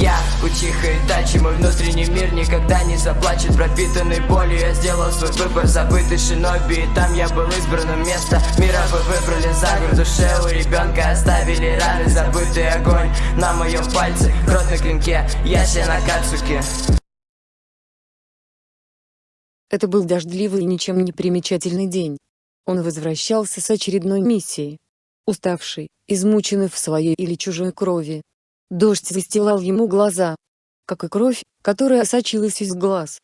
Я учиха Итачи, мой внутренний мир никогда не заплачет Пропитанный болью я сделал свой выбор Забытый шиноби, и там я был избранным место Мира вы выбрали за город, душе у ребенка Оставили раны, забытый огонь На моем пальце, кровь на клинке Яся на кацуке Это был дождливый и ничем не примечательный день. Он возвращался с очередной миссии. Уставший, измученный в своей или чужой крови. Дождь застилал ему глаза. Как и кровь, которая сочилась из глаз.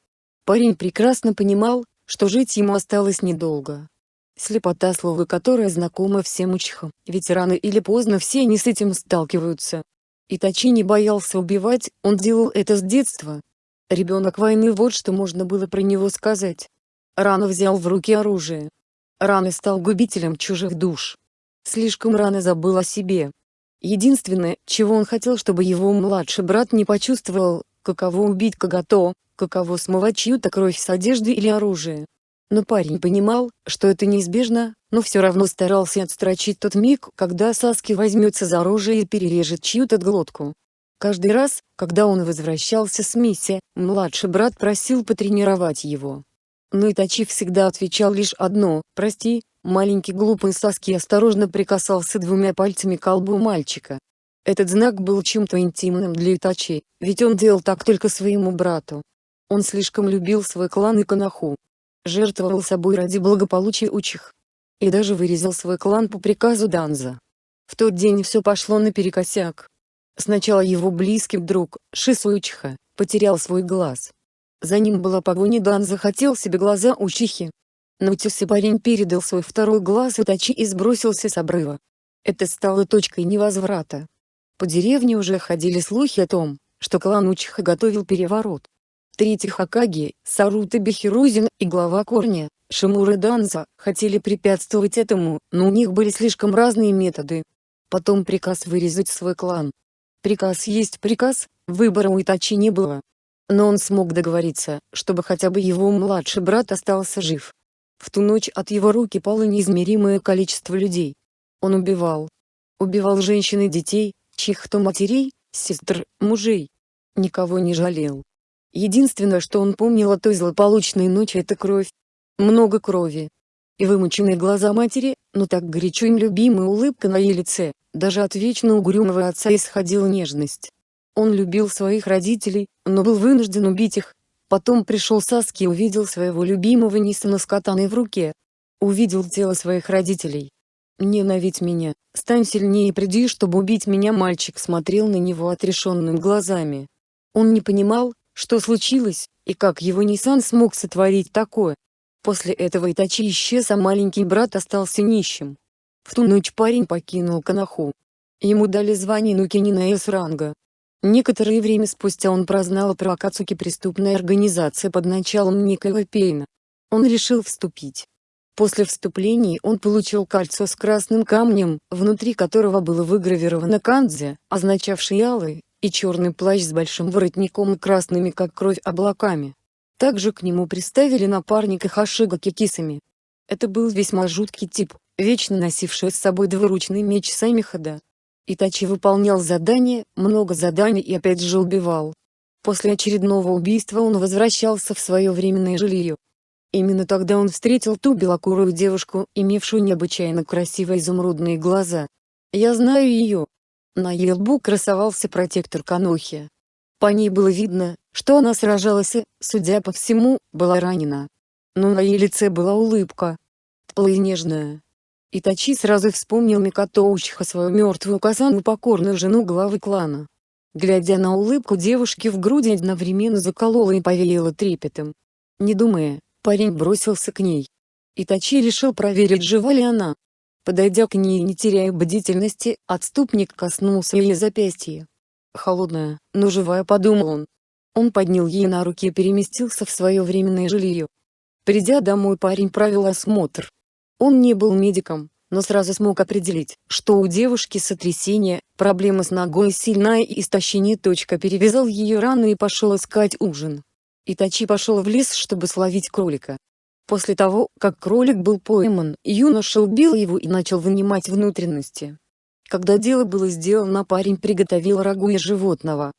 Парень прекрасно понимал, что жить ему осталось недолго. Слепота слова которая знакома всем учхам, ведь рано или поздно все они с этим сталкиваются. Итачи не боялся убивать, он делал это с детства. Ребенок войны вот что можно было про него сказать. Рано взял в руки оружие. Рано стал губителем чужих душ. Слишком рано забыл о себе. Единственное, чего он хотел чтобы его младший брат не почувствовал, каково убить Кагато, каково смывать чью-то кровь с одежды или оружия. Но парень понимал, что это неизбежно, но все равно старался отстрочить тот миг, когда Саски возьмется за оружие и перережет чью-то глотку. Каждый раз, когда он возвращался с миссии, младший брат просил потренировать его. Но Итачи всегда отвечал лишь одно «Прости». Маленький глупый Саски осторожно прикасался двумя пальцами к колбу мальчика. Этот знак был чем-то интимным для Итачи, ведь он делал так только своему брату. Он слишком любил свой клан и Канаху жертвовал собой ради благополучия учих. И даже вырезал свой клан по приказу Данза. В тот день все пошло наперекосяк. Сначала его близкий друг, Шисуичиха, потерял свой глаз. За ним была погоня Дан хотел себе глаза Учихи. Но Тюси парень передал свой второй глаз Итачи и сбросился с обрыва. Это стало точкой невозврата. По деревне уже ходили слухи о том, что клан Учиха готовил переворот. Третий Хакаги, Сарута Бехирузин и глава Корня, Шимура Данза, хотели препятствовать этому, но у них были слишком разные методы. Потом приказ вырезать свой клан. Приказ есть приказ, выбора у Итачи не было. Но он смог договориться, чтобы хотя бы его младший брат остался жив. В ту ночь от его руки пало неизмеримое количество людей. Он убивал. Убивал женщин и детей, чьих-то матерей, сестр, мужей. Никого не жалел. Единственное что он помнил о той злополучной ночи это кровь. Много крови. И вымученные глаза матери, но так горячо им любимая улыбка на ее лице, даже от вечно угрюмого отца исходила нежность. Он любил своих родителей, но был вынужден убить их. Потом пришел Саски и увидел своего любимого Нисана с катаной в руке. Увидел тело своих родителей. «Ненавидь меня, стань сильнее и приди чтобы убить меня» мальчик смотрел на него отрешенными глазами. Он не понимал, что случилось, и как его Ниссан смог сотворить такое. После этого Итачи исчез а маленький брат остался нищим. В ту ночь парень покинул Канаху. Ему дали звание Нукинина С-ранга. Некоторое время спустя он прознал про Акацуки преступная организация под началом некоего Пейна. Он решил вступить. После вступления он получил кольцо с красным камнем, внутри которого было выгравировано кандзе, означавший алый, и черный плащ с большим воротником и красными как кровь облаками. Также к нему приставили напарника Хашига Кикисами. Это был весьма жуткий тип, вечно носивший с собой двуручный меч Самихада. Итачи выполнял задания, много заданий и опять же убивал. После очередного убийства он возвращался в свое временное жилье. Именно тогда он встретил ту белокурую девушку, имевшую необычайно красивые изумрудные глаза. «Я знаю ее», на ее лбу красовался протектор Канохи. По ней было видно, что она сражалась и, судя по всему, была ранена. Но на ее лице была улыбка. Теплая и нежная. Итачи сразу вспомнил Микото Учиха свою мертвую Казану покорную жену главы клана. Глядя на улыбку девушки в груди одновременно заколола и повеяла трепетом. Не думая, парень бросился к ней. Итачи решил проверить жива ли она. Подойдя к ней не теряя бдительности, отступник коснулся ее запястья. Холодная, но живая подумал он. Он поднял ей на руки и переместился в свое временное жилье. Придя домой парень провел осмотр. Он не был медиком, но сразу смог определить, что у девушки сотрясение, проблема с ногой сильная и истощение. Точка перевязал ее рану и пошел искать ужин. Итачи пошел в лес чтобы словить кролика. После того, как кролик был пойман, юноша убил его и начал вынимать внутренности. Когда дело было сделано парень приготовил рагу из животного.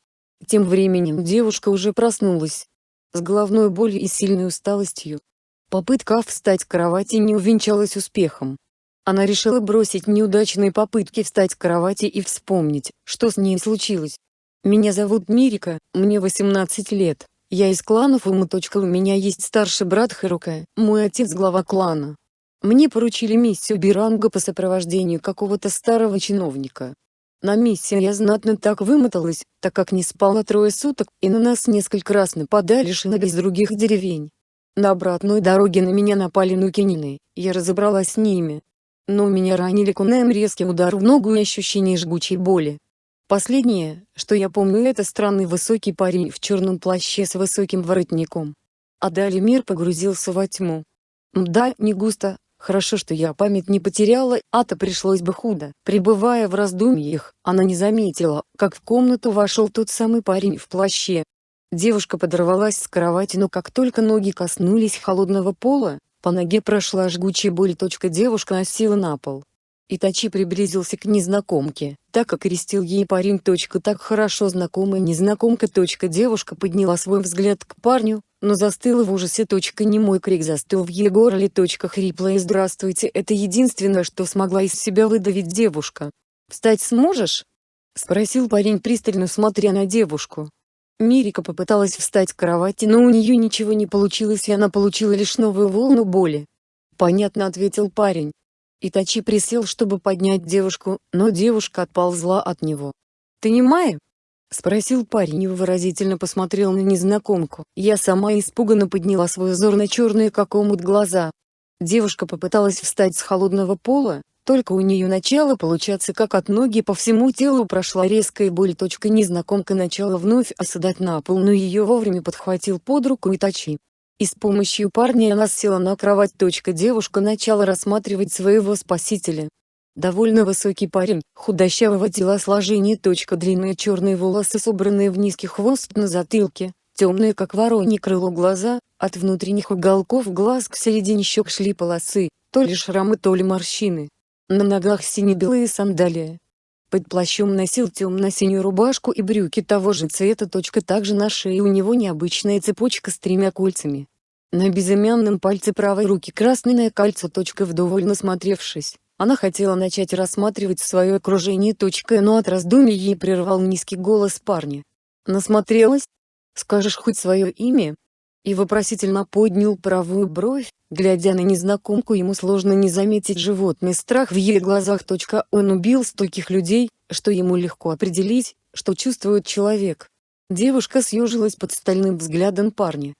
Тем временем девушка уже проснулась. С головной болью и сильной усталостью. Попытка встать с кровати не увенчалась успехом. Она решила бросить неудачные попытки встать с кровати и вспомнить, что с ней случилось. «Меня зовут Мирика, мне 18 лет, я из клана Фума. У меня есть старший брат Харука, мой отец глава клана. Мне поручили миссию Биранга по сопровождению какого-то старого чиновника. На миссии я знатно так вымоталась, так как не спала трое суток, и на нас несколько раз нападали шиноби из других деревень. На обратной дороге на меня напали нукинины, я разобралась с ними. Но меня ранили кунаем резкий удар в ногу и ощущение жгучей боли. Последнее, что я помню это странный высокий парень в черном плаще с высоким воротником. А далее мир погрузился во тьму. Мда, не густо, Хорошо, что я память не потеряла, а-то пришлось бы худо. Пребывая в раздумьях, она не заметила, как в комнату вошел тот самый парень в плаще. Девушка подорвалась с кровати, но как только ноги коснулись холодного пола, по ноге прошла жгучая боль. Девушка осела на пол. Итачи приблизился к незнакомке, так как крестил ей парень. Так хорошо знакомая незнакомка. Девушка подняла свой взгляд к парню, но застыла в ужасе. Немой крик застыл в ее горле. Хриплое «Здравствуйте» — это единственное, что смогла из себя выдавить девушка. «Встать сможешь?» — спросил парень пристально смотря на девушку. Мирика попыталась встать с кровати, но у нее ничего не получилось и она получила лишь новую волну боли. «Понятно», — ответил парень. Итачи присел, чтобы поднять девушку, но девушка отползла от него. «Ты не Майя?» — спросил парень и выразительно посмотрел на незнакомку. Я сама испуганно подняла свой взор на черные как омут глаза. Девушка попыталась встать с холодного пола, только у нее начало получаться как от ноги по всему телу прошла резкая боль. Незнакомка начала вновь оседать на пол, но ее вовремя подхватил под руку Итачи и с помощью парня она села на кровать. Девушка начала рассматривать своего спасителя. Довольно высокий парень, худощавого телосложения. Длинные черные волосы собранные в низкий хвост на затылке, темные как воронье крыло глаза, от внутренних уголков глаз к середине щек шли полосы, то ли шрамы, то ли морщины. На ногах сине-белые сандалии. Под плащом носил темно-синюю рубашку и брюки того же цвета. Также на шее у него необычная цепочка с тремя кольцами. На безымянном пальце правой руки красное кольцо. Вдоволь насмотревшись, она хотела начать рассматривать свое окружение. Но от раздумий ей прервал низкий голос парня. «Насмотрелась? Скажешь хоть свое имя?» И вопросительно поднял правую бровь, глядя на незнакомку ему сложно не заметить животный страх в ее глазах. Он убил стольких людей, что ему легко определить, что чувствует человек. Девушка съежилась под стальным взглядом парня.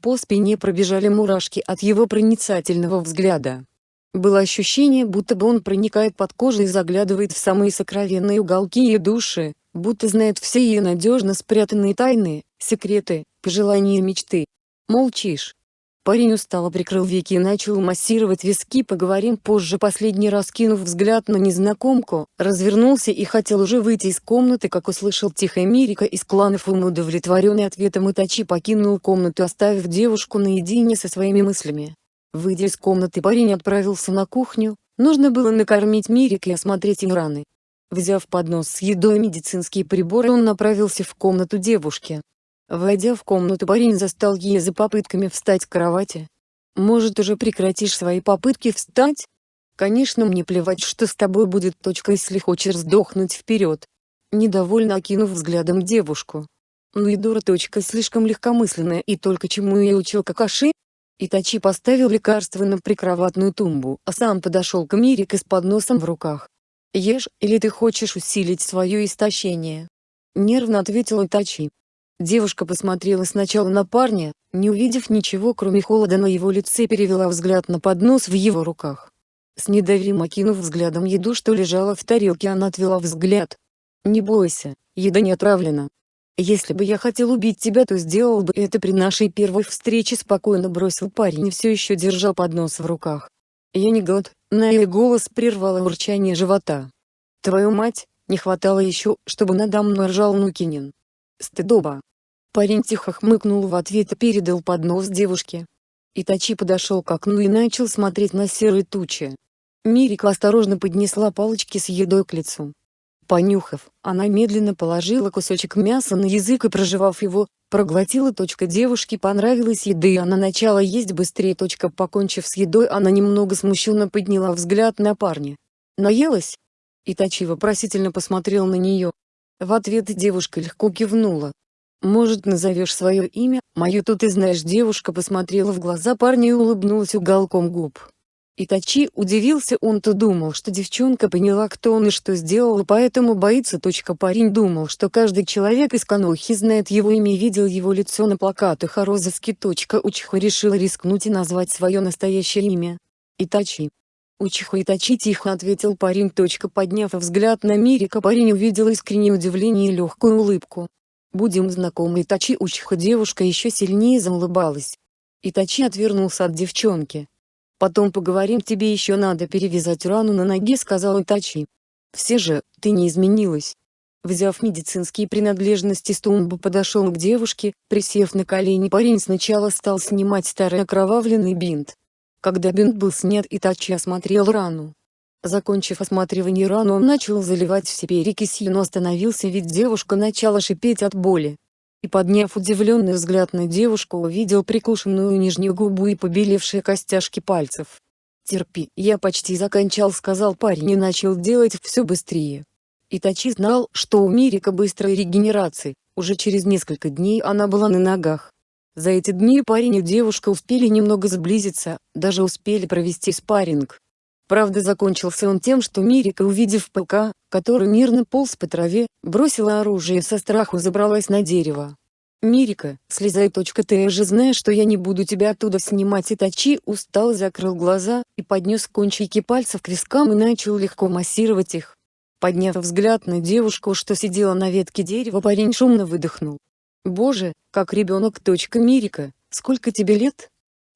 По спине пробежали мурашки от его проницательного взгляда. Было ощущение, будто бы он проникает под кожу и заглядывает в самые сокровенные уголки ее души, будто знает все ее надежно спрятанные тайны, секреты, пожелания и мечты. Молчишь. Парень устало прикрыл веки и начал массировать виски «Поговорим позже» последний раз кинув взгляд на незнакомку, развернулся и хотел уже выйти из комнаты как услышал тихая Мирика из клана Фума удовлетворенный ответом Итачи покинул комнату оставив девушку наедине со своими мыслями. Выйдя из комнаты парень отправился на кухню, нужно было накормить Мирик и осмотреть им раны. Взяв поднос с едой и медицинские приборы он направился в комнату девушки. Войдя в комнату парень застал ее за попытками встать с кровати. «Может уже прекратишь свои попытки встать? Конечно мне плевать что с тобой будет. Точка, если хочешь сдохнуть вперед». Недовольно окинув взглядом девушку. Ну и дура. Точка, слишком легкомысленная и только чему ее учил Какаши? Итачи поставил лекарство на прикроватную тумбу, а сам подошел к Мирике с подносом в руках. «Ешь, или ты хочешь усилить свое истощение?» Нервно ответил Итачи. Девушка посмотрела сначала на парня, не увидев ничего кроме холода на его лице перевела взгляд на поднос в его руках. С недоверием окинув взглядом еду что лежала в тарелке она отвела взгляд. «Не бойся, еда не отравлена. Если бы я хотел убить тебя то сделал бы это при нашей первой встрече спокойно бросил парень и все еще держал поднос в руках. Я не год, на ее голос прервало урчание живота. Твою мать, не хватало еще, чтобы надо мной ржал Нукинин. Стыдоба. Парень тихо хмыкнул в ответ и передал поднос девушке. Итачи подошел к окну и начал смотреть на серые тучи. Мирика осторожно поднесла палочки с едой к лицу. Понюхав, она медленно положила кусочек мяса на язык и прожевав его, проглотила. Девушке понравилась еда и она начала есть быстрее. Покончив с едой она немного смущенно подняла взгляд на парня. «Наелась?» Итачи вопросительно посмотрел на нее. В ответ девушка легко кивнула. «Может назовешь свое имя, мою тут и знаешь?» Девушка посмотрела в глаза парня и улыбнулась уголком губ. Итачи удивился он-то думал что девчонка поняла кто он и что сделал поэтому боится. Парень думал что каждый человек из Канохи знает его имя и видел его лицо на плакатах о розыске. Учиха решила рискнуть и назвать свое настоящее имя. Итачи. Учиха Итачи тихо ответил парень. Подняв взгляд на Мирика парень увидел искреннее удивление и легкую улыбку. «Будем знакомы Итачи Учиха девушка еще сильнее заулыбалась. Итачи отвернулся от девчонки. Потом поговорим тебе еще надо перевязать рану на ноге сказал Итачи. Все же, ты не изменилась. Взяв медицинские принадлежности с тумбы подошел к девушке, присев на колени парень сначала стал снимать старый окровавленный бинт. Когда бинт был снят Итачи осмотрел рану. Закончив осматривание рану он начал заливать в себе перекисью но остановился ведь девушка начала шипеть от боли и подняв удивленный взгляд на девушку увидел прикушенную нижнюю губу и побелевшие костяшки пальцев. «Терпи, я почти заканчал», — сказал парень и начал делать все быстрее. Итачи знал, что у Мирика быстрая регенерация, уже через несколько дней она была на ногах. За эти дни парень и девушка успели немного сблизиться, даже успели провести спарринг. Правда закончился он тем что Мирика увидев ПК, который мирно полз по траве, бросила оружие и со страху забралась на дерево. «Мирика, слезай. Ты же знаешь что я не буду тебя оттуда снимать». Итачи устал закрыл глаза, и поднес кончики пальцев к вискам и начал легко массировать их. Подняв взгляд на девушку что сидела на ветке дерева парень шумно выдохнул. «Боже, как ребенок. Мирика, сколько тебе лет?»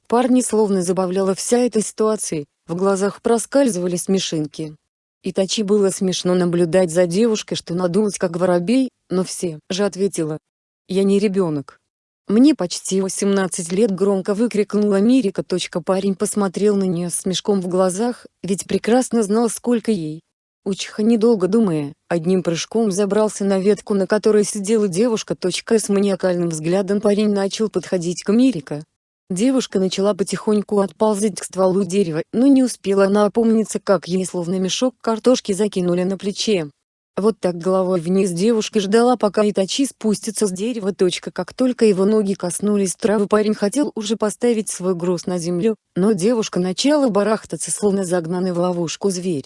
Парни словно забавляла вся эта ситуация, в глазах проскальзывали смешинки. Итачи было смешно наблюдать за девушкой что надулась как воробей, но все же ответила. «Я не ребенок». «Мне почти 18 лет» громко выкрикнула Мирика. Парень посмотрел на нее с мешком в глазах, ведь прекрасно знал сколько ей. Учиха недолго думая, одним прыжком забрался на ветку на которой сидела девушка. С маниакальным взглядом парень начал подходить к Мирика. Девушка начала потихоньку отползать к стволу дерева, но не успела она опомниться как ей словно мешок картошки закинули на плече. Вот так головой вниз девушка ждала пока Итачи спустится с дерева. Как только его ноги коснулись травы парень хотел уже поставить свой груз на землю, но девушка начала барахтаться словно загнанный в ловушку зверь.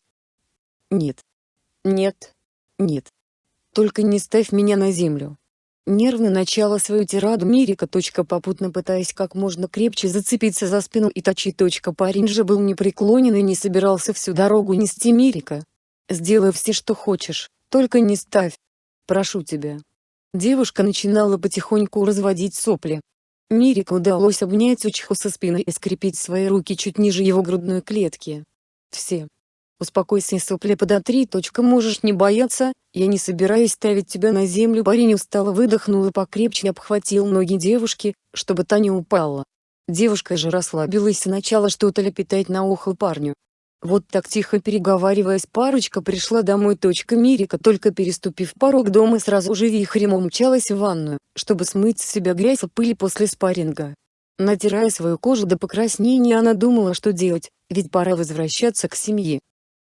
Нет. Нет. Нет. Только не ставь меня на землю. Нервно начала свою тираду Мирика. Попутно пытаясь как можно крепче зацепиться за спину и точи. Парень же был непреклонен и не собирался всю дорогу нести Мирика. «Сделай все что хочешь, только не ставь. Прошу тебя». Девушка начинала потихоньку разводить сопли. Мирику удалось обнять Учиху со спины и скрепить свои руки чуть ниже его грудной клетки. Все. Успокойся сопли подотри. Можешь не бояться, я не собираюсь ставить тебя на землю. Парень устало выдохнул и покрепче обхватил ноги девушки, чтобы та не упала. Девушка же расслабилась и начала что-то лепетать на ухо парню. Вот так тихо переговариваясь парочка пришла домой. Мирика только переступив порог дома сразу же вихрем умчалась в ванную, чтобы смыть с себя грязь и пыль после спарринга. Натирая свою кожу до покраснения она думала что делать, ведь пора возвращаться к семье.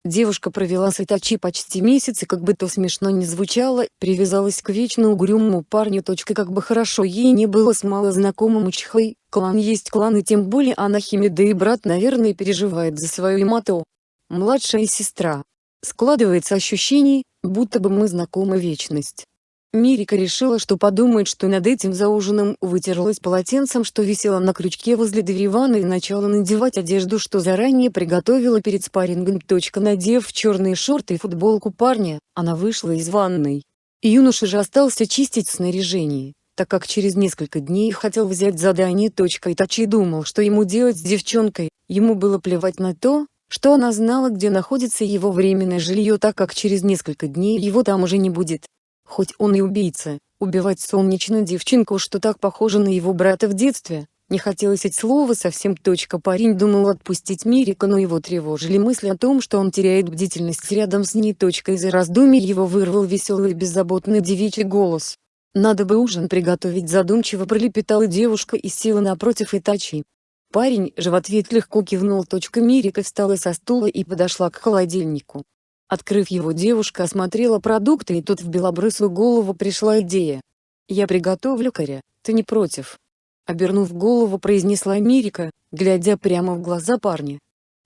Девушка провела с Итачи почти месяц и как бы то смешно не звучало, привязалась к вечно угрюмому парню. Как бы хорошо ей не было с малознакомым Учхой, клан есть клан и тем более она Химеда и брат наверное переживает за свою Имато. Младшая сестра. Складывается ощущение, будто бы мы знакомы вечность. Мирика решила что подумает что над этим за ужином вытерлась полотенцем что висело на крючке возле двери ванны и начала надевать одежду что заранее приготовила перед спаррингом. Надев черные шорты и футболку парня, она вышла из ванной. Юноша же остался чистить снаряжение, так как через несколько дней хотел взять задание. Итачи думал что ему делать с девчонкой, ему было плевать на то, что она знала где находится его временное жилье так как через несколько дней его там уже не будет. Хоть он и убийца, убивать солнечную девчонку что так похоже на его брата в детстве, Не хотелось эти слова совсем. Точка. Парень думал отпустить Мирика, но его тревожили мысли о том, что он теряет бдительность рядом с ней. Точка. Из-за раздумий его вырвал веселый и беззаботный девичий голос. «Надо бы ужин приготовить», задумчиво пролепетала девушка и села напротив Итачи. Парень же в ответ легко кивнул. Точка. Мирика встала со стула и подошла к холодильнику. Открыв его девушка осмотрела продукты и тут в белобрысую голову пришла идея. «Я приготовлю коря, ты не против?» Обернув голову произнесла Мирика, глядя прямо в глаза парня.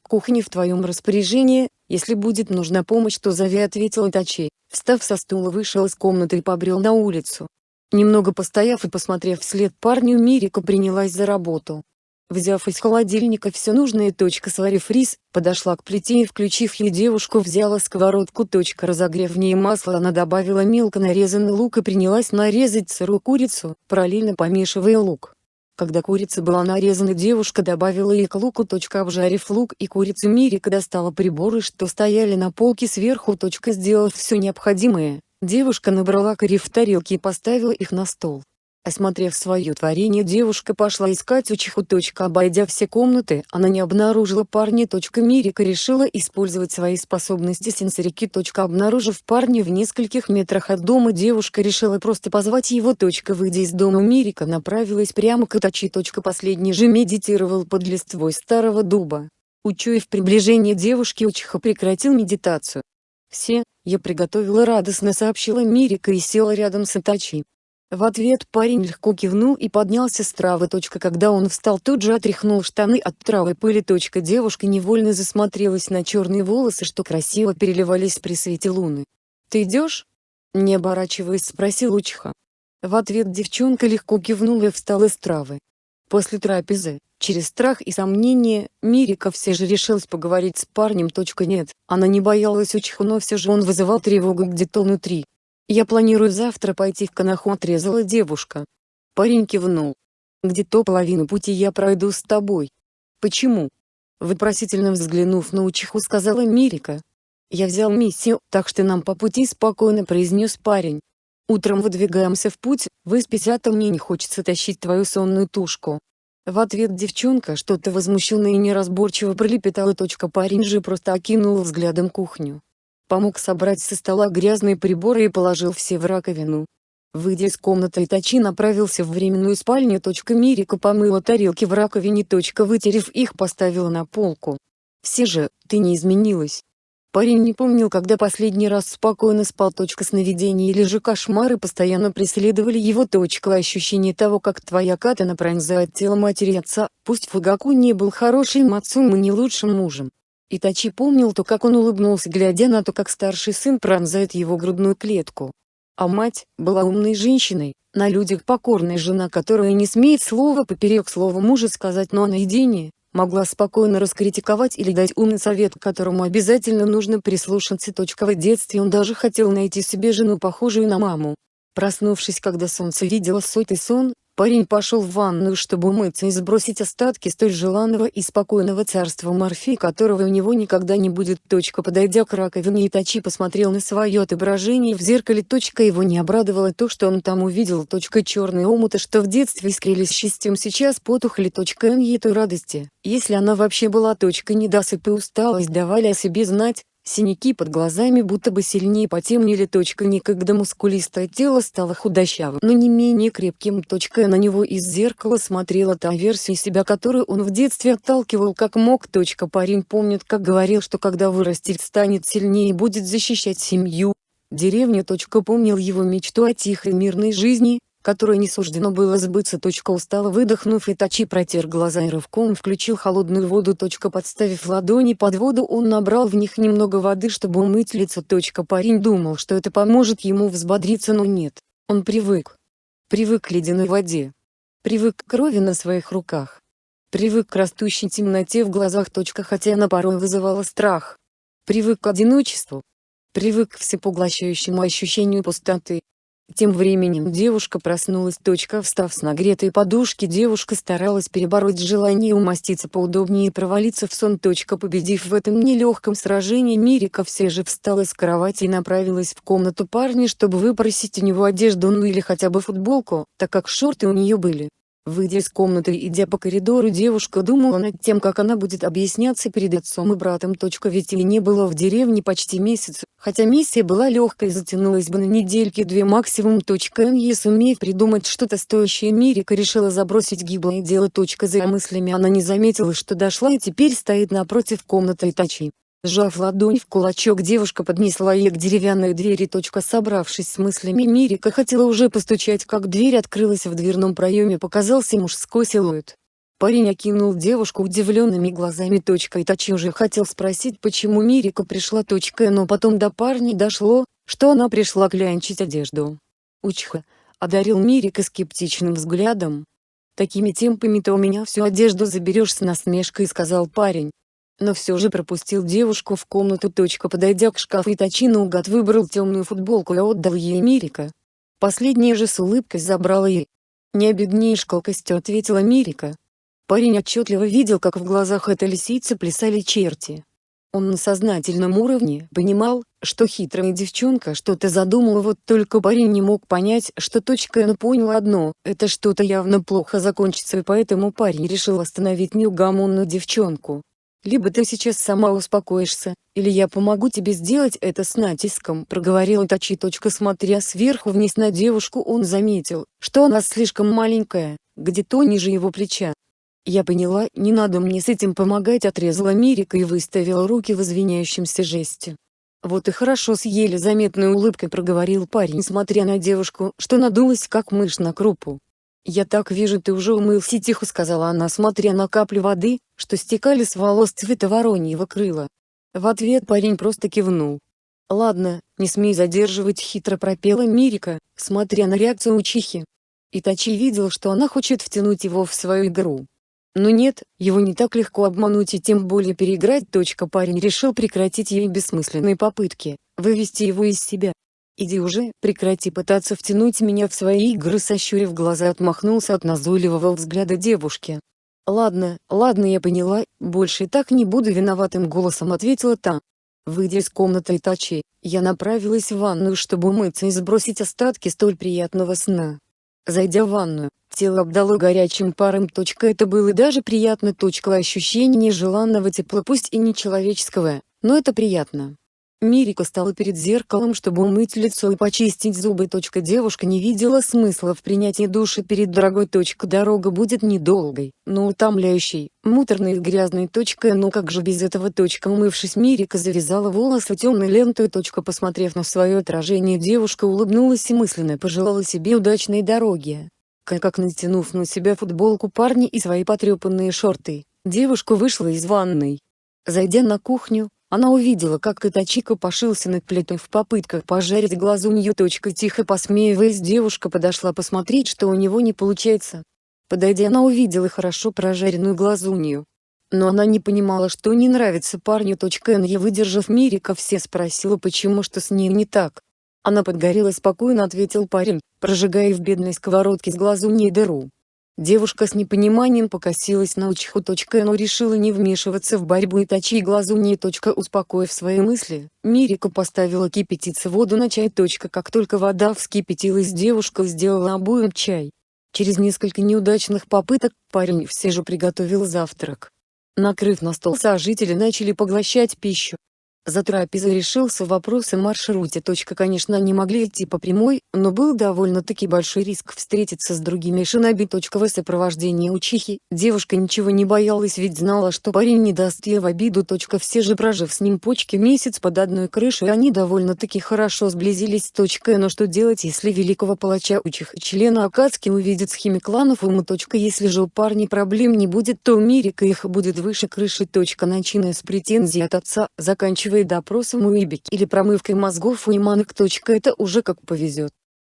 «Кухня в твоем распоряжении, если будет нужна помощь, то зови», ответил Тачи. Встав со стула вышел из комнаты и побрел на улицу. Немного постояв и посмотрев вслед парню Мирика принялась за работу. Взяв из холодильника все нужное, точка сварив рис, подошла к плите и включив ее девушку взяла сковородку. Точка разогрев в ней масло она добавила мелко нарезанный лук и принялась нарезать сырую курицу, параллельно помешивая лук. Когда курица была нарезана девушка добавила и к луку. Точка обжарив лук и курицу Мирика достала приборы что стояли на полке сверху. Точка сделав все необходимое, девушка набрала кори в тарелки и поставила их на стол. Осмотрев свое творение девушка пошла искать учиху. Обойдя все комнаты, она не обнаружила парня. Мирика решила использовать свои способности сенсорики. Обнаружив парня в нескольких метрах от дома девушка решила просто позвать его. Выйдя из дома Мирика направилась прямо к Итачи. Последний же медитировал под листвой старого дуба. Учуяв приближение девушки учиха прекратил медитацию. «Все, я приготовила радостно сообщила Мирика и села рядом с Итачи. В ответ парень легко кивнул и поднялся с травы. Когда он встал тут же отряхнул штаны от травы пыли. Девушка невольно засмотрелась на черные волосы что красиво переливались при свете луны. «Ты идешь?» Не оборачиваясь спросил Учиха. В ответ девчонка легко кивнула и встала с травы. После трапезы, через страх и сомнения, Мирика все же решилась поговорить с парнем. Нет, она не боялась Учиха, но все же он вызывал тревогу где-то внутри. «Я планирую завтра пойти в Канаху», — отрезала девушка. Парень кивнул. «Где-то половину пути я пройду с тобой». «Почему?» Вопросительно взглянув на учиху сказала Мирика. «Я взял миссию, так что нам по пути спокойно», — произнес парень. «Утром выдвигаемся в путь, выспись, а то мне не хочется тащить твою сонную тушку». В ответ девчонка что-то возмущенно и неразборчиво пролепетала. Парень же просто окинул взглядом кухню помог собрать со стола грязные приборы и положил все в раковину. Выйдя из комнаты Итачи направился в временную спальню. Мирика помыла тарелки в раковине. Вытерев их поставила на полку. «Все же, ты не изменилась». Парень не помнил, когда последний раз спокойно спал. Сновидения или же кошмары постоянно преследовали его. Ощущение того, как твоя катана пронзает тело матери отца, пусть Фугаку не был хорошим отцом и не лучшим мужем. Итачи помнил то как он улыбнулся глядя на то как старший сын пронзает его грудную клетку. А мать, была умной женщиной, на людях покорная жена которая не смеет слова поперек слова мужа сказать но наедине, могла спокойно раскритиковать или дать умный совет к которому обязательно нужно прислушаться. В детстве он даже хотел найти себе жену похожую на маму. Проснувшись когда солнце видело сотый сон, Парень пошел в ванную чтобы умыться и сбросить остатки столь желанного и спокойного царства морфи которого у него никогда не будет. Точка подойдя к раковине Итачи посмотрел на свое отображение в зеркале. Точка его не обрадовало то что он там увидел. Точка черные омуты что в детстве искрились счастьем сейчас потухли. Точка ей той радости, если она вообще была. Точка недосып и усталость давали о себе знать, Синяки под глазами будто бы сильнее потемнели. Точка Никогда мускулистое тело стало худощавым, но не менее крепким. Точка на него из зеркала смотрела та версия себя, которую он в детстве отталкивал как мог. Точка Парень помнит, как говорил, что когда вырастет станет сильнее и будет защищать семью. Деревня. Точка Помнил его мечту о тихой мирной жизни, которой не суждено было сбыться. Точка устало выдохнув Итачи протер глаза и рывком включил холодную воду. Точка подставив ладони под воду он набрал в них немного воды чтобы умыть лицо. Точка Парень думал что это поможет ему взбодриться но нет, он привык. Привык к ледяной воде. Привык к крови на своих руках. Привык к растущей темноте в глазах. Точка Хотя она порой вызывала страх. Привык к одиночеству. Привык к всепоглощающему ощущению пустоты. Тем временем девушка проснулась. Встав с нагретой подушки девушка старалась перебороть желание умоститься поудобнее и провалиться в сон. Победив в этом нелегком сражении Мирика все же встала с кровати и направилась в комнату парня чтобы выпросить у него одежду ну или хотя бы футболку, так как шорты у нее были. Выйдя из комнаты и идя по коридору девушка думала над тем как она будет объясняться перед отцом и братом. Ведь ей не было в деревне почти месяц, хотя миссия была легкой и затянулась бы на недельки две максимум. Не сумев придумать что-то стоящее Мирика решила забросить гиблое дело. За мыслями она не заметила что дошла и теперь стоит напротив комнаты Итачи. Сжав ладонь в кулачок девушка поднесла ее к деревянной двери. Собравшись с мыслями Мирика хотела уже постучать как дверь открылась в дверном проеме показался мужской силуэт. Парень окинул девушку удивленными глазами. Итачи уже хотел спросить почему Мирика пришла. Но потом до парня дошло, что она пришла клянчить одежду. Учха, одарил Мирика скептичным взглядом. Такими темпами ты у меня всю одежду заберешь с насмешкой сказал парень но все же пропустил девушку в комнату. Подойдя к шкафу Итачи наугад выбрал темную футболку и отдал ей Мирика. Последняя же с улыбкой забрала ей. «Не обеднеешь колкостью», — ответила Мирика. Парень отчетливо видел как в глазах этой лисицы плясали черти. Он на сознательном уровне понимал, что хитрая девчонка что-то задумала вот только парень не мог понять, что точка но понял одно, это что-то явно плохо закончится и поэтому парень решил остановить неугомонную девчонку. Либо ты сейчас сама успокоишься, или я помогу тебе сделать это с натиском», проговорил Тачи. Смотря сверху вниз на девушку он заметил, что она слишком маленькая, где-то ниже его плеча. «Я поняла, не надо мне с этим помогать», отрезала Мирика и выставила руки в извиняющемся жесте. «Вот и хорошо с еле заметной улыбкой проговорил парень смотря на девушку, что надулась как мышь на крупу. «Я так вижу ты уже умылся тихо сказала она смотря на капли воды, что стекали с волос цвета вороньего крыла. В ответ парень просто кивнул. «Ладно, не смей задерживать» хитро пропела Мирика, смотря на реакцию учихи. Итачи видел что она хочет втянуть его в свою игру. Но нет, его не так легко обмануть и тем более переиграть. Парень решил прекратить ей бессмысленные попытки, вывести его из себя. «Иди уже, прекрати пытаться втянуть меня в свои игры» сощурив глаза отмахнулся от назойливого взгляда девушки. «Ладно, ладно я поняла, больше так не буду виноватым голосом ответила та. Выйдя из комнаты Итачи, я направилась в ванную чтобы умыться и сбросить остатки столь приятного сна. Зайдя в ванную, тело обдало горячим паром. Это было даже приятно. Ощущение нежеланного тепла пусть и нечеловеческого, но это приятно. Мирика стала перед зеркалом чтобы умыть лицо и почистить зубы. Девушка не видела смысла в принятии душа перед дорогой. Дорога будет недолгой, но утомляющей, муторной и грязной. Но как же без этого. Умывшись Мирика завязала волосы темной лентой. Посмотрев на свое отражение девушка улыбнулась и мысленно пожелала себе удачной дороги. Как натянув на себя футболку парня и свои потрепанные шорты, девушка вышла из ванной. Зайдя на кухню, она увидела как Итачика пошился над плитой в попытках пожарить глазунью. Тихо посмеиваясь девушка подошла посмотреть что у него не получается. Подойдя она увидела хорошо прожаренную глазунью. Но она не понимала что не нравится парню. Не выдержав Мирика все спросила почему что с ней не так. Она подгорела спокойно ответил парень, прожигая в бедной сковородке с глазуньей дыру. Девушка с непониманием покосилась на Учху. Но решила не вмешиваться в борьбу и точи глазу не. Успокоив свои мысли, Мирика поставила кипятиться воду на чай. Как только вода вскипятилась девушка сделала обоим чай. Через несколько неудачных попыток, парень все же приготовил завтрак. Накрыв на стол сожители начали поглощать пищу. За трапезой решился вопрос о маршруте. Конечно они могли идти по прямой, но был довольно-таки большой риск встретиться с другими шиноби. В сопровождении учихи, девушка ничего не боялась ведь знала что парень не даст ей в обиду. Все же прожив с ним почки месяц под одной крышей они довольно-таки хорошо сблизились. Но что делать если великого палача учиха члена Акацки увидит схеме кланов уму. Если же у парней проблем не будет то у Мирика их будет выше крыши. Начиная с претензий от отца, заканчивая заканчивая допросом Уибик или промывкой мозгов у Иманок. Это уже как повезет.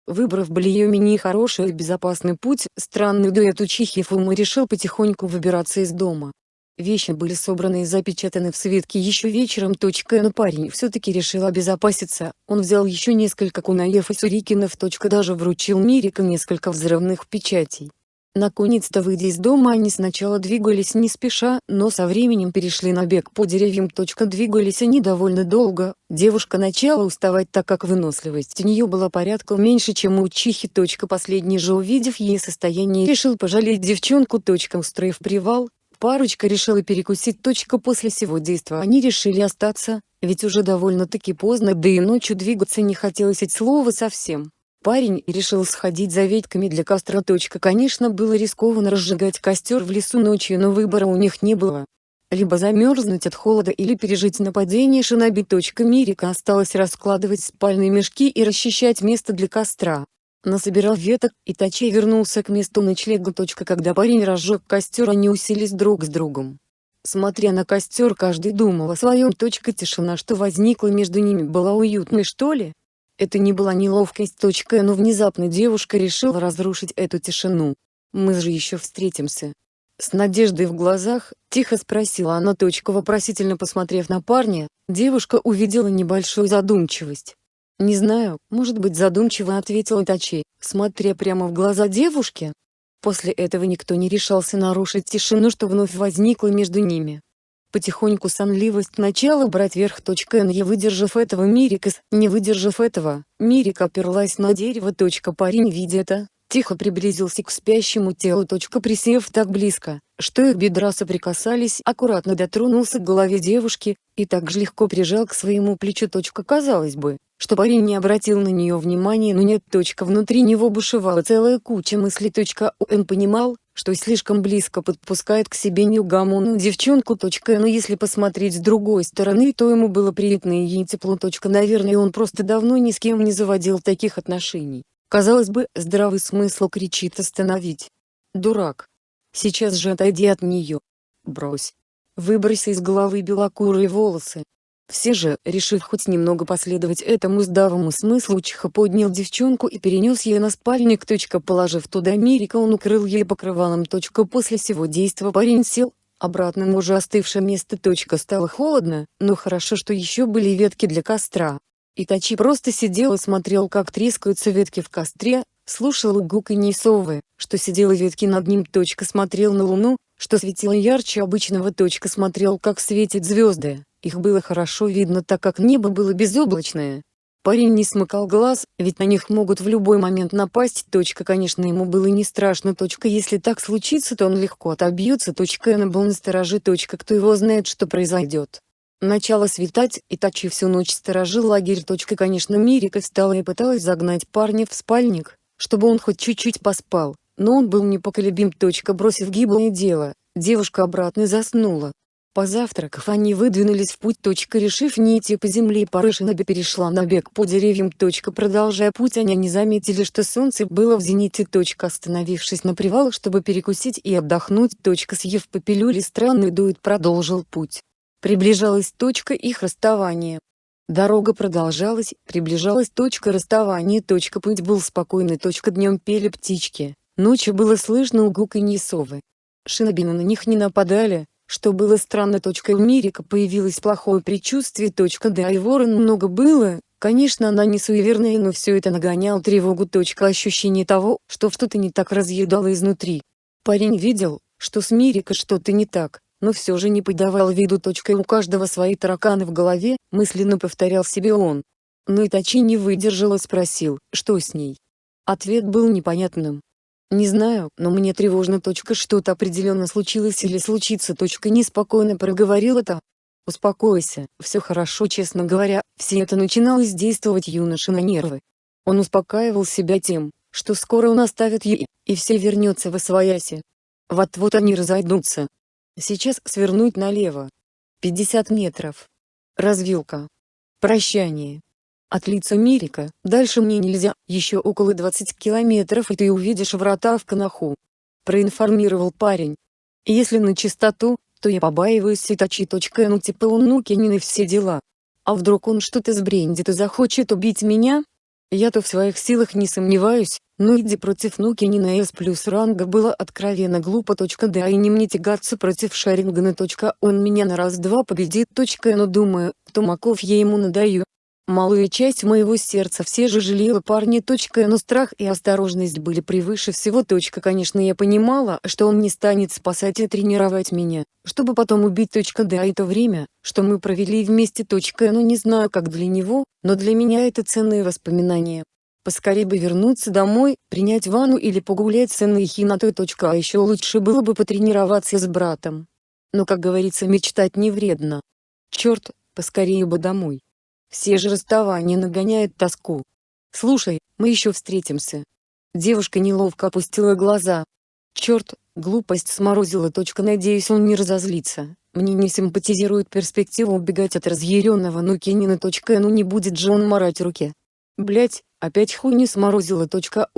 Выбрав Блиемини хороший и безопасный путь, странный дуэт Учихи Фума решил потихоньку выбираться из дома. Вещи были собраны и запечатаны в свитке еще вечером. Но парень все-таки решил обезопаситься, он взял еще несколько кунаев и сурикинов. Даже вручил Мирика несколько взрывных печатей. Наконец-то выйдя из дома они сначала двигались не спеша, но со временем перешли на бег по деревьям. Двигались они довольно долго, девушка начала уставать так как выносливость у нее была порядка меньше чем у чихи. Последний же увидев ей состояние решил пожалеть девчонку. Устроив привал, парочка решила перекусить. После всего действа они решили остаться, ведь уже довольно-таки поздно да и ночью двигаться не хотелось от слова совсем парень решил сходить за ветками для костра. Конечно было рискованно разжигать костер в лесу ночью, но выбора у них не было. Либо замерзнуть от холода или пережить нападение шиноби. Мирика осталось раскладывать спальные мешки и расчищать место для костра. Насобирал веток, и Тачей вернулся к месту ночлега. Когда парень разжег костер они уселись друг с другом. Смотря на костер каждый думал о своем. Тишина что возникла между ними была уютной что ли? Это не была неловкость. Но внезапно девушка решила разрушить эту тишину. «Мы же еще встретимся». С надеждой в глазах, тихо спросила она. Вопросительно посмотрев на парня, девушка увидела небольшую задумчивость. «Не знаю, может быть задумчиво», — ответила Тачи, смотря прямо в глаза девушки. После этого никто не решался нарушить тишину, что вновь возникла между ними. Потихоньку сонливость начала брать верх. Не выдержав этого Мирикас, не выдержав этого, Мирик оперлась на дерево. Парень видя это, тихо приблизился к спящему телу. Присев так близко, что их бедра соприкасались, аккуратно дотронулся к голове девушки, и так же легко прижал к своему плечу. Казалось бы, что парень не обратил на нее внимания, но нет. Внутри него бушевала целая куча мыслей. Он понимал, что слишком близко подпускает к себе неугомонную девчонку. Но если посмотреть с другой стороны, то ему было приятно и ей тепло. Наверное он просто давно ни с кем не заводил таких отношений. Казалось бы, здравый смысл кричит остановить. Дурак. Сейчас же отойди от нее. Брось. Выбрось из головы белокурые волосы. Все же, решив хоть немного последовать этому здравому смыслу Чиха поднял девчонку и перенес ее на спальник. Положив туда Мирика он укрыл ей покрывалом. После всего действа парень сел, обратно на уже остывшее место. Стало холодно, но хорошо что еще были ветки для костра. Итачи просто сидел и смотрел как трескаются ветки в костре, слушал гуканье совы, что сидела ветки над ним. Смотрел на луну, что светило ярче обычного. Смотрел как светят звезды. Их было хорошо видно так как небо было безоблачное. Парень не смыкал глаз, ведь на них могут в любой момент напасть. Точка, конечно ему было не страшно. Точка, если так случится, то он легко отобьется. Точка, он был настороже. Точка, кто его знает, что произойдет. Начало светать, и Тачи всю ночь сторожил лагерь. Точка, конечно, Мирика встала и пыталась загнать парня в спальник, чтобы он хоть чуть-чуть поспал, но он был непоколебим. Точка, бросив гиблое дело, девушка обратно заснула. Позавтракав они выдвинулись в путь. Решив не идти по земле Парышинаби перешла на бег по деревьям. Продолжая путь они не заметили что солнце было в зените. Остановившись на привал чтобы перекусить и отдохнуть. Съев по пилюле странный дует продолжил путь. Приближалась точка их расставания. Дорога продолжалась, приближалась точка расставания. Путь был спокойный. Днем пели птички, ночью было слышно угуканье совы. Шинобины на них не нападали, что было странно. У Мирика появилось плохое предчувствие. Да и ворон много было, конечно она не суеверная, но все это нагонял тревогу. Ощущение того, что что-то не так разъедало изнутри. Парень видел, что с Мирика что-то не так, но все же не подавал виду. У каждого свои тараканы в голове, мысленно повторял себе он. Но Итачи не выдержал и спросил, что с ней. Ответ был непонятным. Не знаю, но мне тревожно. Что-то определенно случилось или случится. Неспокойно проговорил это. Успокойся, все хорошо. Честно говоря, все это начиналось действовать юноше на нервы. Он успокаивал себя тем, что скоро он оставит ей, и все вернется в освояси. Вот-вот они разойдутся. Сейчас свернуть налево. 50 метров. Развилка. Прощание. От лица Мирика, дальше мне нельзя, еще около 20 километров и ты увидишь врата в Канаху. Проинформировал парень. Если на чистоту, то я побаиваюсь Ситачи. Ну типа он Нукинин все дела. А вдруг он что-то сбрендит и захочет убить меня? Я-то в своих силах не сомневаюсь, но иди против Нукинина S плюс ранга было откровенно глупо. Да и не мне тягаться против Шарингана. Он меня на раз-два победит. Но думаю, Тумаков я ему надаю, Малая часть моего сердца все же жалела парня. Но страх и осторожность были превыше всего. Конечно я понимала, что он не станет спасать и тренировать меня, чтобы потом убить. Да это время, что мы провели вместе. Ну не знаю как для него, но для меня это ценные воспоминания. Поскорее бы вернуться домой, принять ванну или погулять с Энной Хинатой. А еще лучше было бы потренироваться с братом. Но как говорится мечтать не вредно. Черт, поскорее бы домой. Все же расставания нагоняют тоску. Слушай, мы еще встретимся. Девушка неловко опустила глаза. Черт, глупость сморозила. Надеюсь он не разозлится. Мне не симпатизирует перспектива убегать от разъяренного Нукинина. Ну не будет же он марать руки. Блять, опять хуй не сморозила.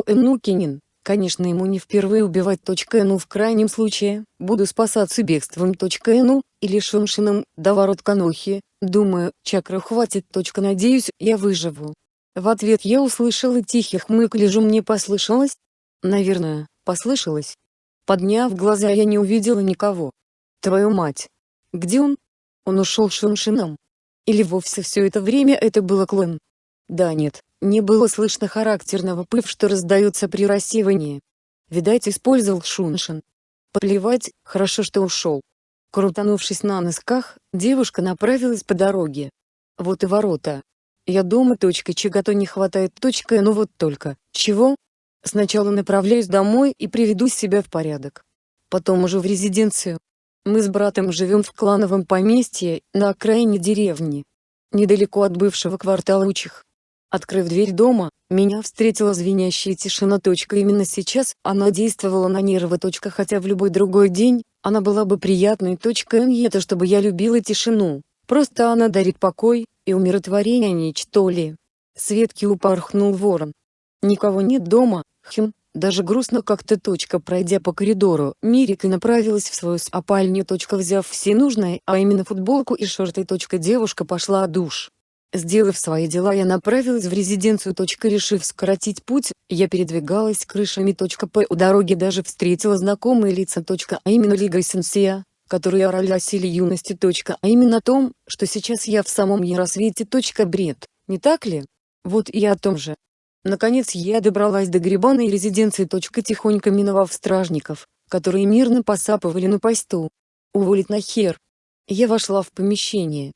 У Нукинин. Конечно ему не впервые убивать. Ну в крайнем случае, буду спасаться бегством. Ну, или Шуншином, до ворот Канохи, думаю, чакры хватит. Надеюсь, я выживу. В ответ я услышала тихий хмык лежу мне послышалось? Наверное, послышалось. Подняв глаза я не увидела никого. Твою мать! Где он? Он ушел Шуншином. Или вовсе все это время это было клон? Да нет, не было слышно характерного пыв, что раздается при рассеивании. Видать использовал Шуншин. Плевать, хорошо что ушел. Крутанувшись на носках, девушка направилась по дороге. Вот и ворота. Я дома. Точка чего-то не хватает. Точка, ну вот только. Чего? Сначала направляюсь домой и приведу себя в порядок. Потом уже в резиденцию. Мы с братом живем в клановом поместье, на окраине деревни. Недалеко от бывшего квартала Учих. Открыв дверь дома, меня встретила звенящая тишина. Именно сейчас она действовала на нервы. Хотя в любой другой день, она была бы приятной. И это чтобы я любила тишину. Просто она дарит покой и умиротворение ничто ли. Светки упорхнул ворон. Никого нет дома, хм, даже грустно как-то. Точка, пройдя по коридору, Мирика направилась в свою спальню. Точка, взяв все нужное, а именно футболку и шорты. Точка, девушка пошла душ. Сделав свои дела я направилась в резиденцию. Решив скоротить путь, я передвигалась крышами. По у дороги даже встретила знакомые лица. А именно Лига Сенсия, которые орали о силе юности. А именно о том, что сейчас я в самом яросвете. Бред, не так ли? Вот и о том же. Наконец я добралась до грибаной резиденции. Тихонько миновав стражников, которые мирно посапывали на посту. Уволить нахер. Я вошла в помещение,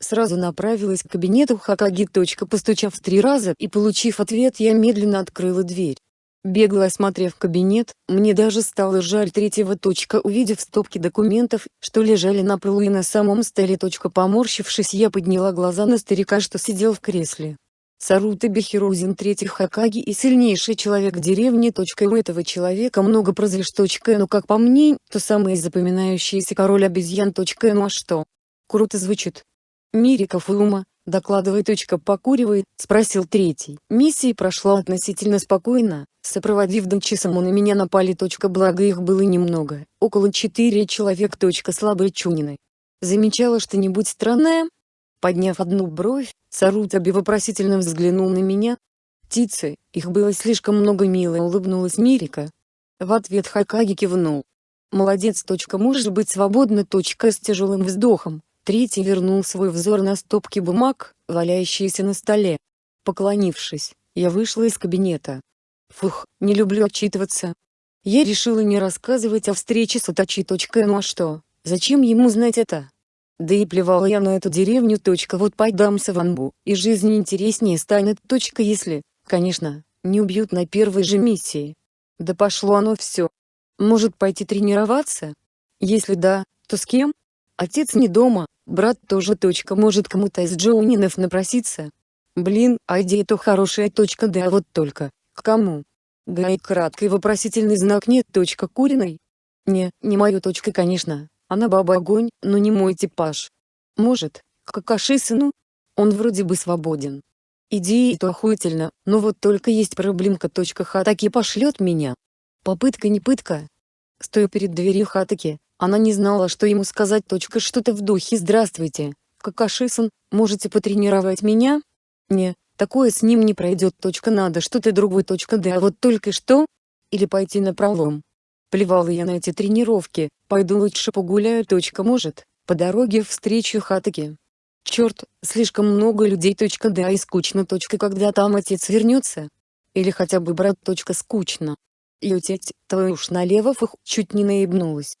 Сразу направилась к кабинету Хакаги. Постучав три раза и получив ответ я медленно открыла дверь. Бегло осмотрев кабинет, мне даже стало жаль третьего. Увидев стопки документов, что лежали на полу и на самом столе. Поморщившись я подняла глаза на старика, что сидел в кресле. Сарута Бехирузин третий Хакаги и сильнейший человек деревни. У этого человека много прозвищ. Но как по мне, то самый запоминающийся король обезьян. Ну а что? Круто звучит. Мирика Фума, докладывай. Покуривай, спросил третий. Миссия прошла относительно спокойно, сопроводив Дончисому на меня напали. Благо их было немного, около четыре человек. Слабые чунины. Замечала что-нибудь странное? Подняв одну бровь, Сарутаби вопросительно взглянул на меня. Птицы, их было слишком много мило улыбнулась Мирика. В ответ Хакаги кивнул. Молодец. Можешь быть свободна. С тяжелым вздохом, Третий вернул свой взор на стопки бумаг, валяющиеся на столе. Поклонившись, я вышла из кабинета. Фух, не люблю отчитываться. Я решила не рассказывать о встрече с Атачи. Ну а что, зачем ему знать это? Да и плевала я на эту деревню. Вот пойдамся в Анбу, и жизнь интереснее станет. Если, конечно, не убьют на первой же миссии. Да пошло оно все. Может пойти тренироваться? Если да, то с кем? Отец не дома, брат тоже. Точка может кому-то из Джоунинов напроситься. Блин, а идея-то хорошая. Точка да вот только, к кому? Гай краткий вопросительный знак нет. Точка куриной? Не, не мою точка конечно, она баба огонь, но не мой типаж. Может, к Какаши сыну? Он вроде бы свободен. Идея-то охуительно, но вот только есть проблемка. Точка Хатаки пошлет меня. Попытка не пытка. Стою перед дверью Хатаки, она не знала, что ему сказать. Что-то в духе «Здравствуйте, Какашисан, можете потренировать меня?» «Не, такое с ним не пройдет. Надо что-то другое. Да а вот только что? Или пойти на пролом?» Плевала я на эти тренировки, пойду лучше погуляю. Может, по дороге встречу Хатаки. Черт, слишком много людей. Да и скучно. Когда там отец вернется? Или хотя бы брат. Скучно. И утеть, твою уж налево фух, чуть не наебнулась.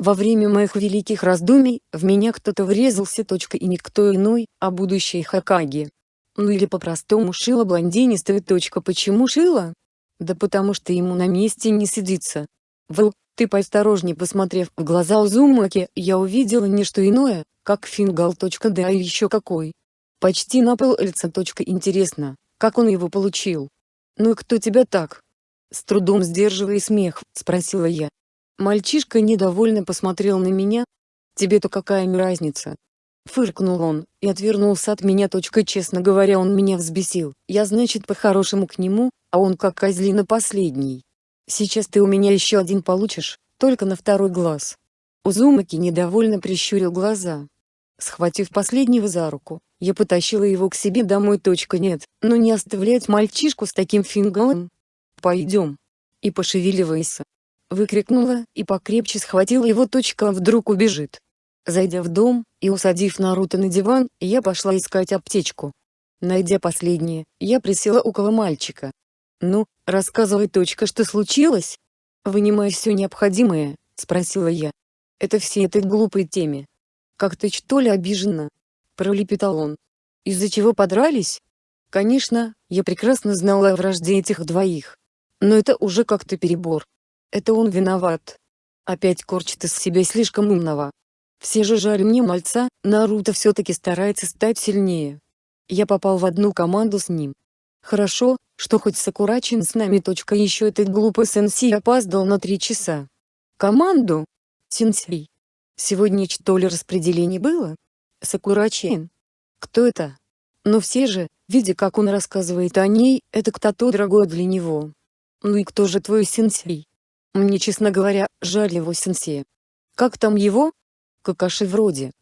Во время моих великих раздумий, в меня кто-то врезался. И никто иной, а будущий Хакаги. Ну или по-простому шила блондинистая. Почему шила? Да потому что ему на месте не сидится. В, ты поосторожней посмотрев в глаза Узумаки, я увидела не что иное, как фингал. Да и еще какой. Почти на пол лица. Интересно, как он его получил? Ну и кто тебя так? С трудом сдерживая смех, спросила я. Мальчишка недовольно посмотрел на меня. Тебе-то какая разница? Фыркнул он, и отвернулся от меня. Честно говоря он меня взбесил. Я значит по-хорошему к нему, а он как козлина последний. Сейчас ты у меня еще один получишь, только на второй глаз. Узумаки недовольно прищурил глаза. Схватив последнего за руку, я потащила его к себе домой. Нет, но не оставлять мальчишку с таким фингалом. Пойдем. И пошевеливайся. Выкрикнула, и покрепче схватила его. Точка вдруг убежит. Зайдя в дом, и усадив Наруто на диван, я пошла искать аптечку. Найдя последнее, я присела около мальчика. «Ну, рассказывай, точка, что случилось?» «Вынимай все необходимое», — спросила я. «Это все этой глупой теме». «Как ты что ли обижена?» — пролепетал он. «Из-за чего подрались?» Конечно, я прекрасно знала о вражде этих двоих. Но это уже как-то перебор. Это он виноват. Опять корчит из себя слишком умного. Все же жаль мне мальца, Наруто все-таки старается стать сильнее. Я попал в одну команду с ним. Хорошо, что хоть Сакурачин с нами. Точка еще этот глупый сенсей опоздал на три часа. Команду? Сенсей. Сегодня что ли распределение было? Сакурачин. Кто это? Но все же, видя как он рассказывает о ней, это кто-то дорогой для него. Ну и кто же твой сенсей? Мне честно говоря, жаль его сенсея. Как там его? Какаши вроде.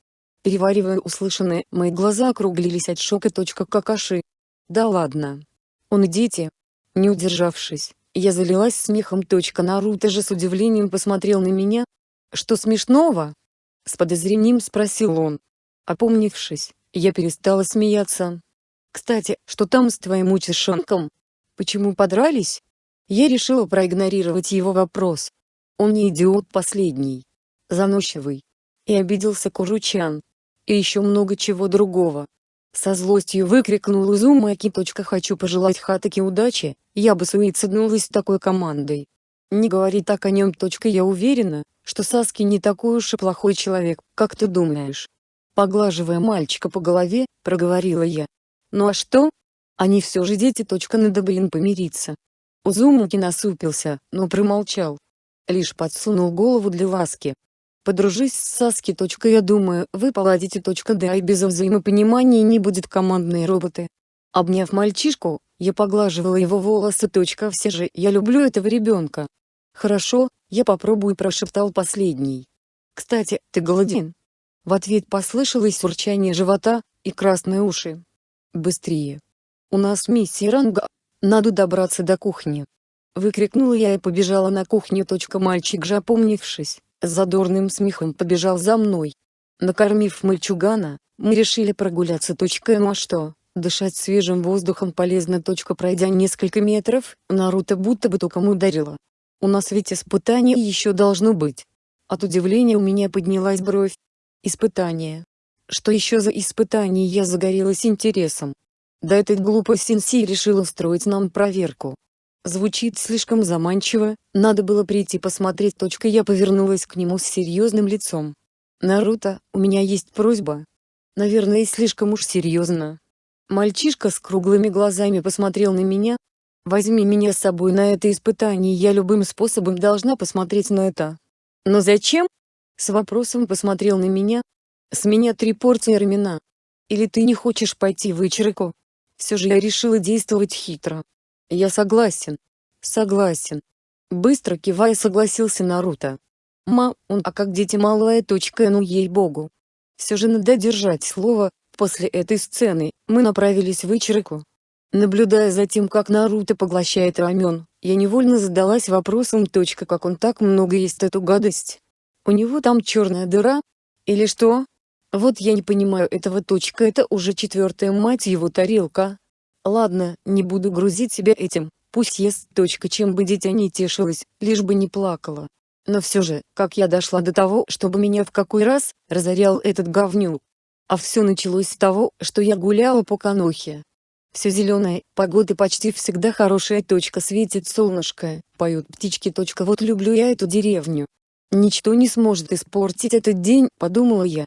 Переваривая услышанное, мои глаза округлились от шока. Какаши. Да ладно. Он и дети. Не удержавшись, я залилась смехом. Наруто же с удивлением посмотрел на меня. Что смешного? С подозрением спросил он. Опомнившись, я перестала смеяться. Кстати, что там с твоим учишонком? Почему подрались? Я решила проигнорировать его вопрос. Он не идиот последний. Заносчивый и обиделся Куручан. И еще много чего другого. Со злостью выкрикнул Изумаки. «Хочу пожелать Хатаке удачи, я бы суициднулась с такой командой. Не говори так о нем. Я уверена, что Саски не такой уж и плохой человек, как ты думаешь». Поглаживая мальчика по голове, проговорила я. «Ну а что? Они все же дети. Надо блин помириться». Узумаки насупился, но промолчал. Лишь подсунул голову для ласки, Подружись с Саски. Я думаю, вы поладите. Да и без взаимопонимания не будет командные роботы. Обняв мальчишку, я поглаживала его волосы. Все же, я люблю этого ребенка. Хорошо, я попробую прошептал последний. Кстати, ты голоден? В ответ послышалось урчание живота и красные уши. Быстрее. У нас миссия ранга. Надо добраться до кухни. Выкрикнула я и побежала на кухню. Мальчик же опомнившись, с задорным смехом побежал за мной. Накормив мальчугана, мы решили прогуляться. Ну а что, дышать свежим воздухом полезно. Пройдя несколько метров, Наруто будто бы током ударило. У нас ведь испытание еще должно быть. От удивления у меня поднялась бровь. Испытание. Что еще за испытание я загорелась интересом. Да этот глупый сенсей решил устроить нам проверку. Звучит слишком заманчиво, надо было прийти посмотреть. Я повернулась к нему с серьезным лицом. «Наруто, у меня есть просьба». Наверное, слишком уж серьезно. Мальчишка с круглыми глазами посмотрел на меня. «Возьми меня с собой на это испытание, я любым способом должна посмотреть на это». «Но зачем?» С вопросом посмотрел на меня. «С меня три порции рамена. Или ты не хочешь пойти в вечерку?» Все же я решила действовать хитро. Я согласен. Согласен. Быстро кивая согласился Наруто. Ма, он а как дети малая точка ну ей-богу. Все же надо держать слово, после этой сцены, мы направились в Ичирику. Наблюдая за тем как Наруто поглощает рамен, я невольно задалась вопросом точка как он так много ест эту гадость. У него там черная дыра? Или что? Вот я не понимаю этого. Точка это уже четвертая мать его тарелка. Ладно, не буду грузить себя этим, пусть ест. Точка, чем бы дитя не тешилось, лишь бы не плакала. Но все же, как я дошла до того, чтобы меня в какой раз, разорял этот говнюк. А все началось с того, что я гуляла по Канохе. Все зеленое, погода почти всегда хорошая. Точка светит солнышко, поют птички. Точка вот люблю я эту деревню. Ничто не сможет испортить этот день, подумала я.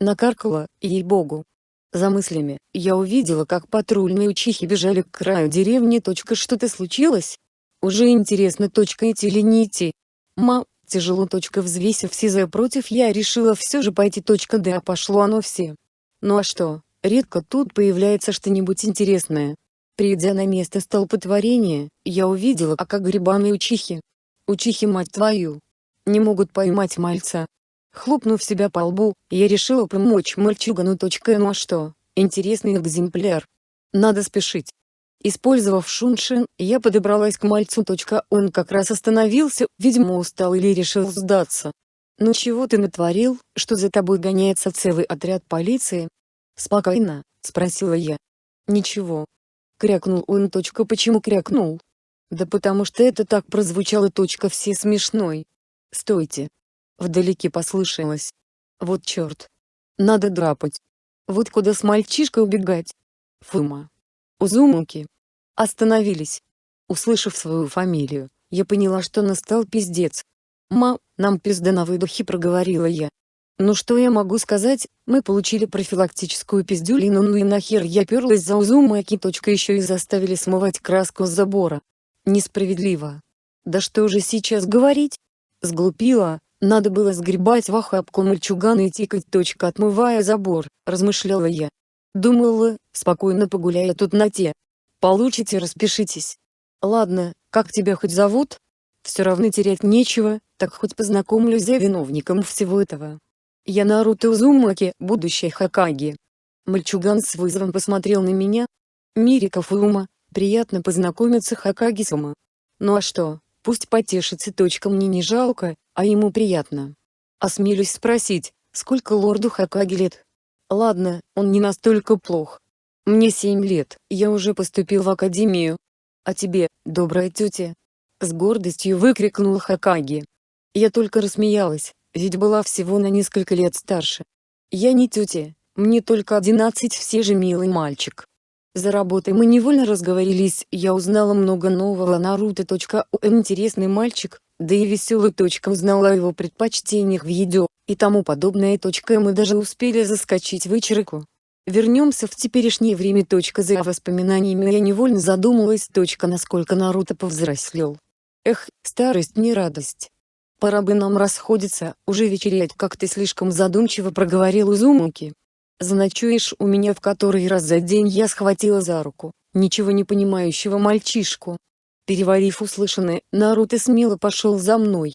Накаркала, ей-богу. За мыслями, я увидела как патрульные учихи бежали к краю деревни. Что-то случилось? Уже интересно. Идти или не идти? Ма, тяжело. Взвесив все за против я решила все же пойти. Да пошло оно все. Ну а что, редко тут появляется что-нибудь интересное. Придя на место столпотворения, я увидела а как грибаные учихи. Учихи мать твою. Не могут поймать мальца. Хлопнув себя по лбу, я решила помочь мальчугану. Ну а что, интересный экземпляр. Надо спешить. Использовав шуншин, я подобралась к мальцу. Он как раз остановился, видимо устал или решил сдаться. «Ну чего ты натворил, что за тобой гоняется целый отряд полиции?» «Спокойно», — спросила я. «Ничего». Крякнул он. Почему крякнул? Да потому что это так прозвучало. Все смешной. Стойте. Вдалеке послышалось. Вот черт. Надо драпать. Вот куда с мальчишкой убегать. Фума. Узумуки. Остановились. Услышав свою фамилию, я поняла, что настал пиздец. «Ма, нам пизда на выдохе», — проговорила я. «Ну что я могу сказать, мы получили профилактическую пиздюлину, ну и нахер я перлась за Узумаки. Еще и заставили смывать краску с забора. Несправедливо. Да что же сейчас говорить? Сглупила, надо было сгребать в охапку мальчугана и тикать. Точка, отмывая забор, размышляла я. Думала, спокойно погуляя тут на те. Получите распишитесь. Ладно, как тебя хоть зовут? Все равно терять нечего, так хоть познакомлюсь за виновником всего этого. Я Наруто Узумаки, будущий Хакаги. Мальчуган с вызовом посмотрел на меня. Мирика Фума, приятно познакомиться Хакаги-сама. Ну а что, пусть потешится. Точка мне не жалко, а ему приятно. Осмелюсь спросить, сколько лорду Хакаги лет? Ладно, он не настолько плох. Мне семь лет, я уже поступил в академию. А тебе, добрая тетя, с гордостью выкрикнул Хакаги. Я только рассмеялась, ведь была всего на несколько лет старше. Я не тетя, мне только одиннадцать все же милый мальчик. За работой мы невольно разговорились, я узнала много нового Наруто. Он интересный мальчик, да и веселый. Узнала о его предпочтениях в еде, и тому подобное. Мы даже успели заскочить в вечерку. Вернемся в теперешнее время. За воспоминаниями я невольно задумалась. Насколько Наруто повзрослел. Эх, старость не радость. Пора бы нам расходиться, уже вечерять, как ты слишком задумчиво проговорил Узумуки. Заночуешь у меня в который раз за день я схватила за руку, ничего не понимающего мальчишку. Переварив услышанное, Наруто смело пошел за мной.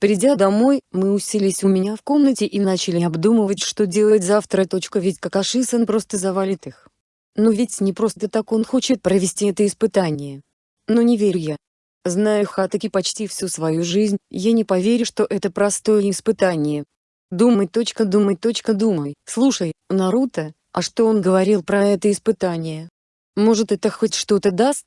Придя домой, мы уселись у меня в комнате и начали обдумывать, что делать завтра. Ведь Какаши-сан просто завалит их. Но ведь не просто так он хочет провести это испытание. Но не верю я. Зная Хатаки почти всю свою жизнь, я не поверю, что это простое испытание. Думай, точка, думай, точка, думай. Слушай, Наруто, а что он говорил про это испытание? Может это хоть что-то даст?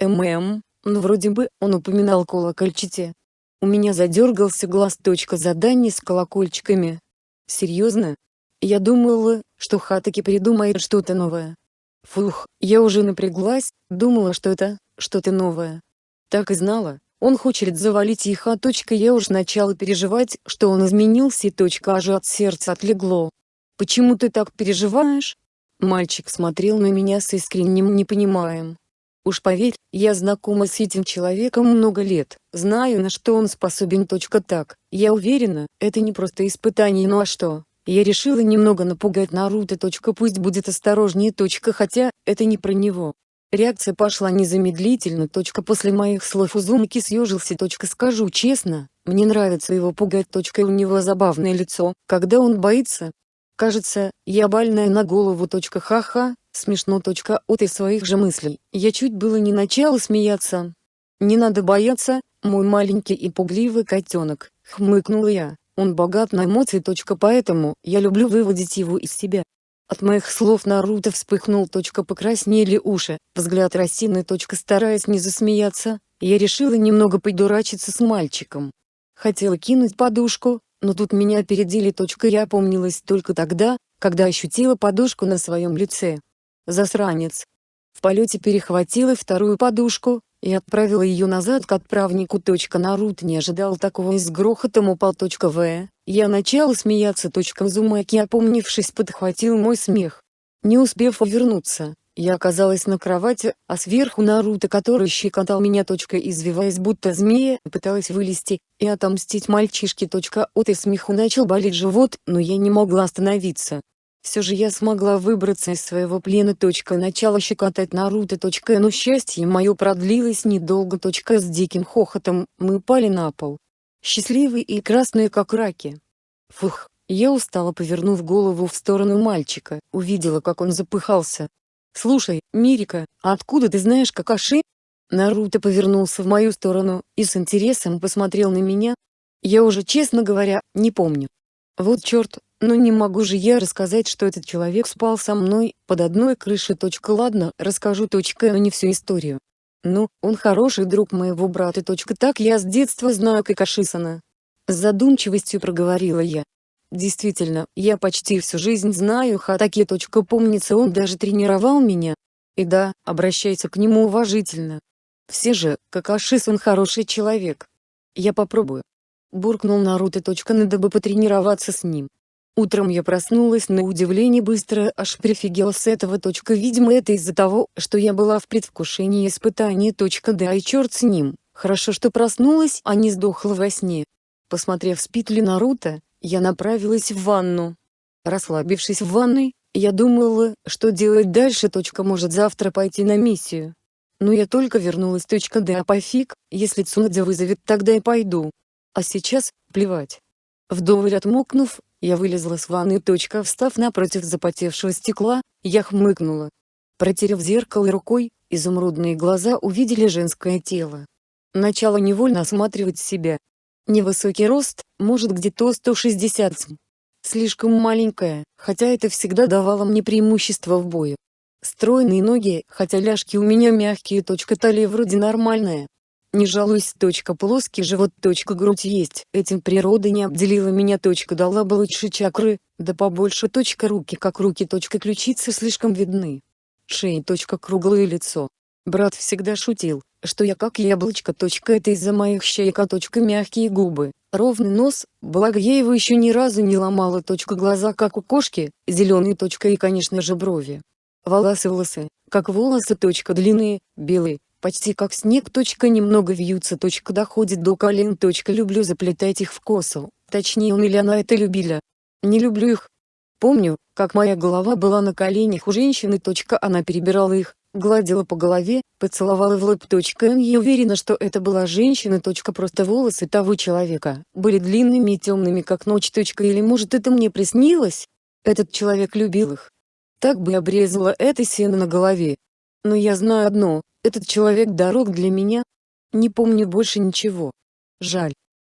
ММ, ну вроде бы, он упоминал колокольчите. У меня задергался глаз. Точка задание с колокольчиками. Серьезно? Я думала, что Хатаки придумает что-то новое. Фух, я уже напряглась, думала, что это что-то новое. Так и знала, он хочет завалить их, а точка я уж начала переживать, что он изменился и точка аж от сердца отлегло. «Почему ты так переживаешь?» Мальчик смотрел на меня с искренним непониманием. Уж поверь, я знакома с этим человеком много лет, знаю на что он способен. Точка так, я уверена, это не просто испытание, ну а что? Я решила немного напугать Наруто. Точка пусть будет осторожнее. Точка хотя, это не про него. Реакция пошла незамедлительно. Точка после моих слов Узумаки съежился. Точка скажу честно, мне нравится его пугать. Точка у него забавное лицо, когда он боится. Кажется, я больная на голову. Точка ха-ха, смешно. От и своих же мыслей. Я чуть было не начала смеяться. Не надо бояться, мой маленький и пугливый котенок, хмыкнула я. Он богат на эмоции. Поэтому я люблю выводить его из себя. От моих слов Наруто вспыхнул. Покраснели уши, взгляд рассеянный. Стараясь не засмеяться, я решила немного подурачиться с мальчиком. Хотела кинуть подушку, но тут меня опередили. Я опомнилась только тогда, когда ощутила подушку на своем лице. Засранец. В полете перехватила вторую подушку, и отправила ее назад к отправнику. Наруто не ожидал такого и с грохотом упал. В. Я начала смеяться. Зумаки опомнившись подхватил мой смех. Не успев увернуться, я оказалась на кровати, а сверху Наруто, который щекотал меня. Извиваясь будто змея, пыталась вылезти и отомстить мальчишке. От и смеху начал болеть живот, но я не могла остановиться. Все же я смогла выбраться из своего плена. Начало щекотать Наруто. Но счастье мое продлилось недолго. С диким хохотом мы упали на пол. Счастливые и красные как раки. Фух, я устала повернув голову в сторону мальчика, увидела как он запыхался. «Слушай, Мирика, а откуда ты знаешь Какаши?» Наруто повернулся в мою сторону и с интересом посмотрел на меня. Я уже честно говоря, не помню. Вот черт, но не могу же я рассказать, что этот человек спал со мной, под одной крышей. Ладно, расскажу. Но не всю историю. Ну, он хороший друг моего брата. Так я с детства знаю Какашисана. С задумчивостью проговорила я. Действительно, я почти всю жизнь знаю Хатаки. Помнится он даже тренировал меня. И да, обращайся к нему уважительно. Все же, Какашисан хороший человек. Я попробую. Буркнул Наруто. Надо бы потренироваться с ним. Утром я проснулась на удивление быстро, аж прифигела с этого. Видимо это из-за того, что я была в предвкушении испытания. Да и черт с ним, хорошо что проснулась, а не сдохла во сне. Посмотрев спит ли Наруто, я направилась в ванну. Расслабившись в ванной, я думала, что делать дальше. Может завтра пойти на миссию. Но я только вернулась. Да а пофиг, если Цунадзя вызовет тогда и пойду. А сейчас, плевать. Вдоволь отмокнув, я вылезла с ванны. Встав напротив запотевшего стекла, я хмыкнула. Протерев зеркало рукой, изумрудные глаза увидели женское тело. Начало невольно осматривать себя. Невысокий рост, может где-то 160 см. Слишком маленькая, хотя это всегда давало мне преимущество в бою. Стройные ноги, хотя ляжки у меня мягкие. Талия вроде нормальная, не жалуюсь. Точка плоский живот. Точка грудь есть. Этим природа не обделила меня. Точка дала бы лучше чакры, да побольше. Точка руки как руки. Точка ключицы слишком видны. Шея. Точка круглое лицо. Брат всегда шутил, что я как яблочко. Точка это из-за моих щек. А точка мягкие губы, ровный нос, благо я его еще ни разу не ломала. Точка глаза как у кошки, зеленые. Точка и конечно же брови. Волосы волосы, как волосы. Точка длинные, белые, почти как снег. Точка немного вьются. Точка доходит до колен. Точка люблю заплетать их в косу, точнее он или она это любили. Не люблю их. Помню, как моя голова была на коленях у женщины. Точка она перебирала их, гладила по голове, поцеловала в лоб. Точка я уверена, что это была женщина. Точка просто волосы того человека были длинными и темными как ночь. Точка или может это мне приснилось? Этот человек любил их. Так бы обрезала это сено на голове. Но я знаю одно, этот человек дорог для меня. Не помню больше ничего. Жаль.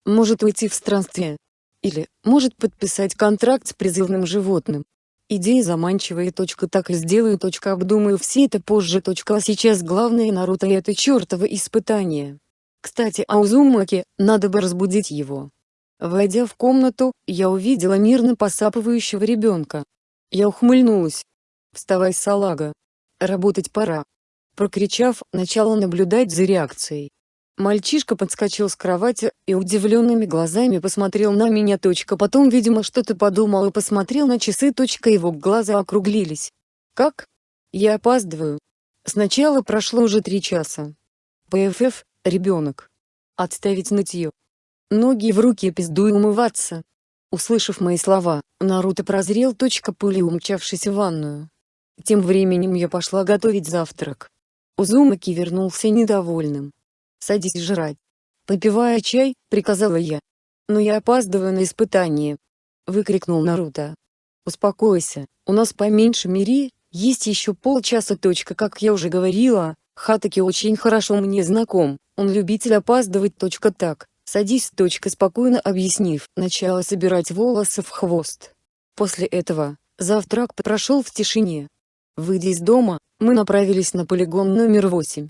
Может уйти в странствие. Или, может подписать контракт с призывным животным. Идея заманчивая. Точка так и сделаю. Точка обдумаю все это позже. Точка а сейчас главное Наруто это чертово испытание. Кстати о Узумаке, надо бы разбудить его. Войдя в комнату, я увидела мирно посапывающего ребенка. Я ухмыльнулась. «Вставай, салага. Работать пора». Прокричав, начала наблюдать за реакцией. Мальчишка подскочил с кровати и удивленными глазами посмотрел на меня. Потом, видимо, что-то подумал и посмотрел на часы. Его глаза округлились. «Как? Я опаздываю. Сначала прошло уже три часа. ПФФ, ребенок. Отставить нытье. Ноги в руки пизду и умываться». Услышав мои слова, Наруто прозрел. Пули умчавшись в ванную. Тем временем я пошла готовить завтрак. Узумаки вернулся недовольным. «Садись жрать». Попивая чай, приказала я. «Но я опаздываю на испытание», — выкрикнул Наруто. «Успокойся, у нас поменьше мири, есть еще полчаса. Точка, как я уже говорила, Хатаки очень хорошо мне знаком, он любитель опаздывать. Точка так, Садись. Точка спокойно объяснив, начала собирать волосы в хвост. После этого, завтрак прошел в тишине. Выйдя из дома, мы направились на полигон номер 8.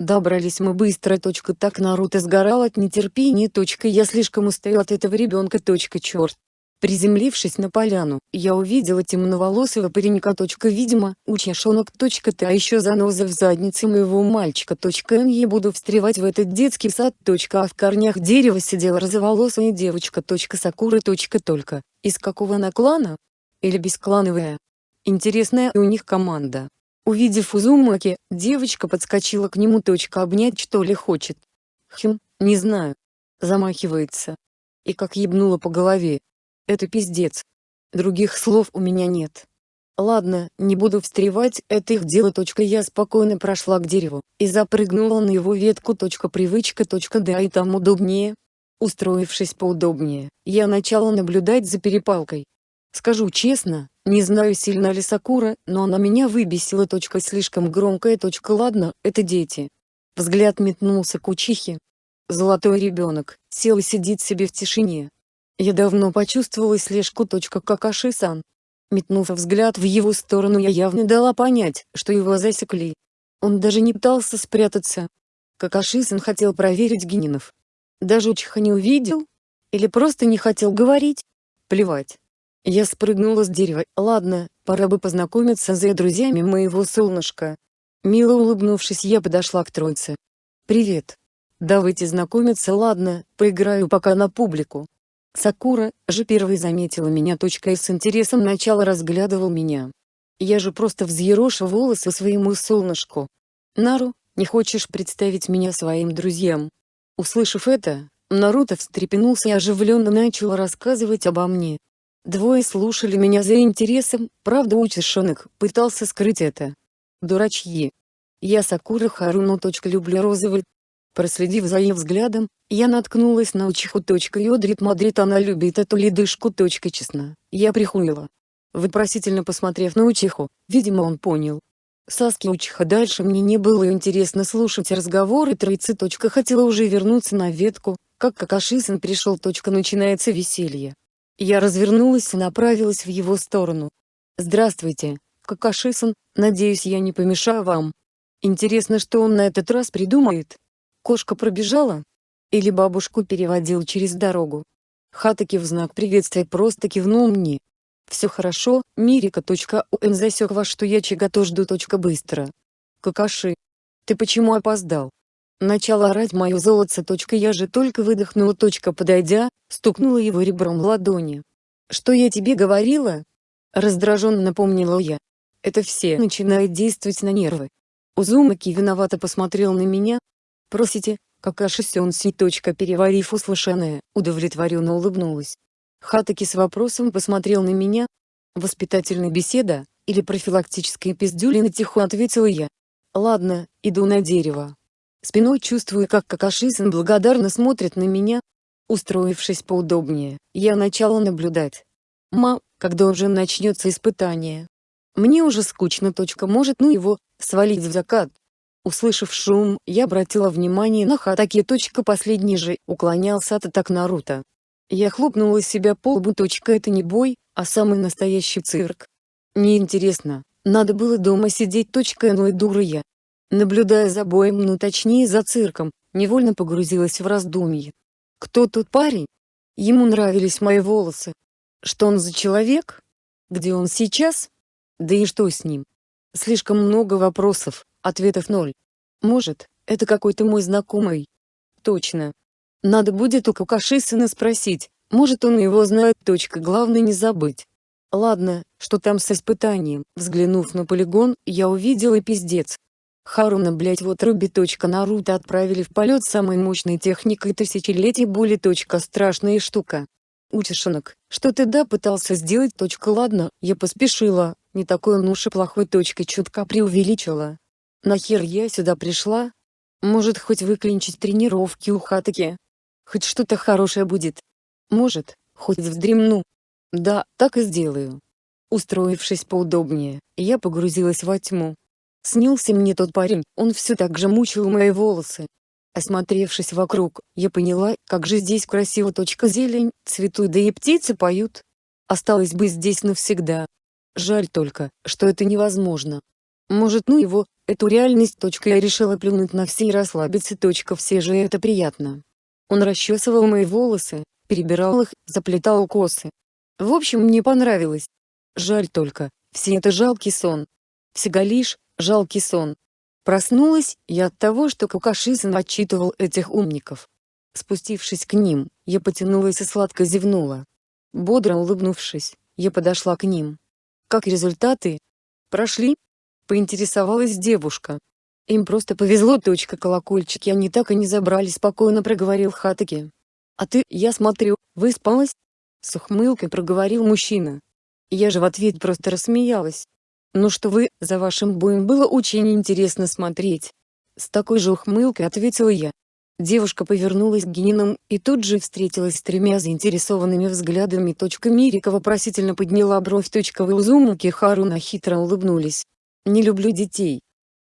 Добрались мы быстро. Точка так Наруто сгорал от нетерпения. Точка я слишком устал от этого ребенка. Точка черт. Приземлившись на поляну, я увидела темноволосого паренька. Точка видимо, учешонок. Точка ты а еще заноза в заднице моего мальчика. Точка я буду встревать в этот детский сад. Точка а в корнях дерева сидела розоволосая девочка. Точка Сакура. Точка только. Из какого она клана? Или бесклановая? Интересная у них команда. Увидев Узумаки, девочка подскочила к нему. Точка обнять что ли хочет. Хм, не знаю. Замахивается. И как ебнула по голове. Это пиздец. Других слов у меня нет. Ладно, не буду встревать, это их дело. Точка я спокойно прошла к дереву, и запрыгнула на его ветку. Точка привычка. Точка да и там удобнее. Устроившись поудобнее, я начала наблюдать за перепалкой. Скажу честно, не знаю сильно ли Сакура, но она меня выбесила. Точка слишком громкая. Точка ладно, это дети. Взгляд метнулся к учихе. Золотой ребенок, сел и сидит себе в тишине. Я давно почувствовала слежку. Точка Какаши-сан. Метнув взгляд в его сторону я явно дала понять, что его засекли. Он даже не пытался спрятаться. Какаши-сан хотел проверить Генинов. Даже учиха не увидел? Или просто не хотел говорить? Плевать. Я спрыгнула с дерева. Ладно, пора бы познакомиться с друзьями моего солнышка. Мило улыбнувшись я подошла к троице. «Привет. Давайте знакомиться ладно, поиграю пока на публику». Сакура же первой заметила меня. Точка и с интересом начала разглядывал меня. Я же просто взъерошу волосы своему солнышку. Нару, не хочешь представить меня своим друзьям? Услышав это, Наруто встрепенулся и оживленно начал рассказывать обо мне. Двое слушали меня за интересом, правда учишонок пытался скрыть это. Дурачьи. Я Сакура Харуно. Люблю розовый. Проследив за ее взглядом, я наткнулась на учиху. Йодрит Мадрид она любит эту ледышку. Честно, я прихуила. Вопросительно посмотрев на учиху, видимо он понял. Саски учиха дальше мне не было интересно слушать разговоры троицы. Хотела уже вернуться на ветку, как Какашисан пришел. Начинается веселье. Я развернулась и направилась в его сторону. «Здравствуйте, Какашисан, надеюсь я не помешаю вам. Интересно, что он на этот раз придумает? Кошка пробежала? Или бабушку переводил через дорогу?» Хатаки в знак приветствия просто кивнул мне. «Все хорошо, Мирика.ун засек вас, что я чего-то жду. Быстро. Какаши. Ты почему опоздал?» Начало орать мое золотце. Я же только выдохнула. Подойдя, стукнула его ребром ладони. «Что я тебе говорила?» Раздраженно напомнила я. Это все начинает действовать на нервы. Узумаки виновато посмотрел на меня. «Просите, Какаши Сёнси. Переварив услышанное, удовлетворенно улыбнулась. Хатаки с вопросом посмотрел на меня. «Воспитательная беседа, или профилактическая пиздюлина?» тихо ответила я. «Ладно, иду на дерево». Спиной чувствую, как Какашисан благодарно смотрит на меня. Устроившись поудобнее, я начала наблюдать. Ма, когда уже начнется испытание? Мне уже скучно. Точка может ну его, свалить в закат. Услышав шум, я обратила внимание на Хатаки. Точка последний же уклонялся от атак Наруто. Я хлопнула себя по лбу. Точка это не бой, а самый настоящий цирк. Неинтересно, надо было дома сидеть. Точка ну и дура я. Наблюдая за боем, ну точнее за цирком, невольно погрузилась в раздумье. Кто тот парень? Ему нравились мои волосы. Что он за человек? Где он сейчас? Да и что с ним? Слишком много вопросов, ответов ноль. Может, это какой-то мой знакомый? Точно. Надо будет у Кукашисына спросить, может он его знает. Точка. Главное не забыть. Ладно, что там с испытанием? Взглянув на полигон, я увидела пиздец. Харуна блять вот Руби. Наруто отправили в полет самой мощной техникой тысячелетий боли. Страшная штука. Учишенок, что ты да пытался сделать. Ладно, я поспешила, не такой он уж и плохой. Чутка преувеличила. Нахер я сюда пришла? Может хоть выклинчить тренировки у Хатаки? Хоть что-то хорошее будет. Может, хоть вздремну. Да, так и сделаю. Устроившись поудобнее, я погрузилась во тьму. Снился мне тот парень, он все так же мучил мои волосы. Осмотревшись вокруг, я поняла, как же здесь красиво. Точка зелень, цветут да и птицы поют. Осталось бы здесь навсегда. Жаль только, что это невозможно. Может ну его, эту реальность. Точка я решила плюнуть на все и расслабиться. Точка все же это приятно. Он расчесывал мои волосы, перебирал их, заплетал косы. В общем мне понравилось. Жаль только, все это жалкий сон. Всего лишь, жалкий сон. Проснулась я от того, что Кукашизан отчитывал этих умников. Спустившись к ним, я потянулась и сладко зевнула. Бодро улыбнувшись, я подошла к ним. «Как результаты?» «Прошли?» — поинтересовалась девушка. «Им просто повезло. Точка колокольчики они так и не забрали», — спокойно проговорил Хатаки. «А ты, я смотрю, выспалась?» С ухмылкой проговорил мужчина. Я же в ответ просто рассмеялась. «Ну что вы, за вашим боем было очень интересно смотреть». С такой же ухмылкой ответила я. Девушка повернулась к Генинам и тут же встретилась с тремя заинтересованными взглядами. Точка Мирика вопросительно подняла бровь. Точка Вилзумуки Харуна хитро улыбнулись. «Не люблю детей».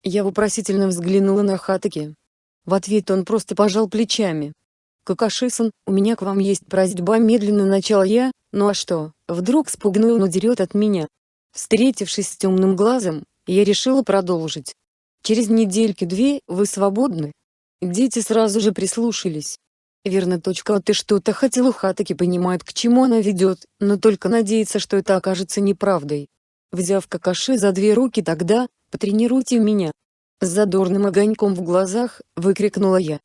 Я вопросительно взглянула на Хатаки. В ответ он просто пожал плечами. «Какашисан, у меня к вам есть просьба медленно начала я, ну а что, вдруг спугну он удерет от меня?» Встретившись с темным глазом, я решила продолжить. «Через недельки-две вы свободны?» Дети сразу же прислушались. Верно, точка, а ты что-то хотел у Хатаки понимает, к чему она ведет, но только надеется, что это окажется неправдой. Взяв Какаши за две руки тогда, потренируйте меня. С задорным огоньком в глазах, выкрикнула я.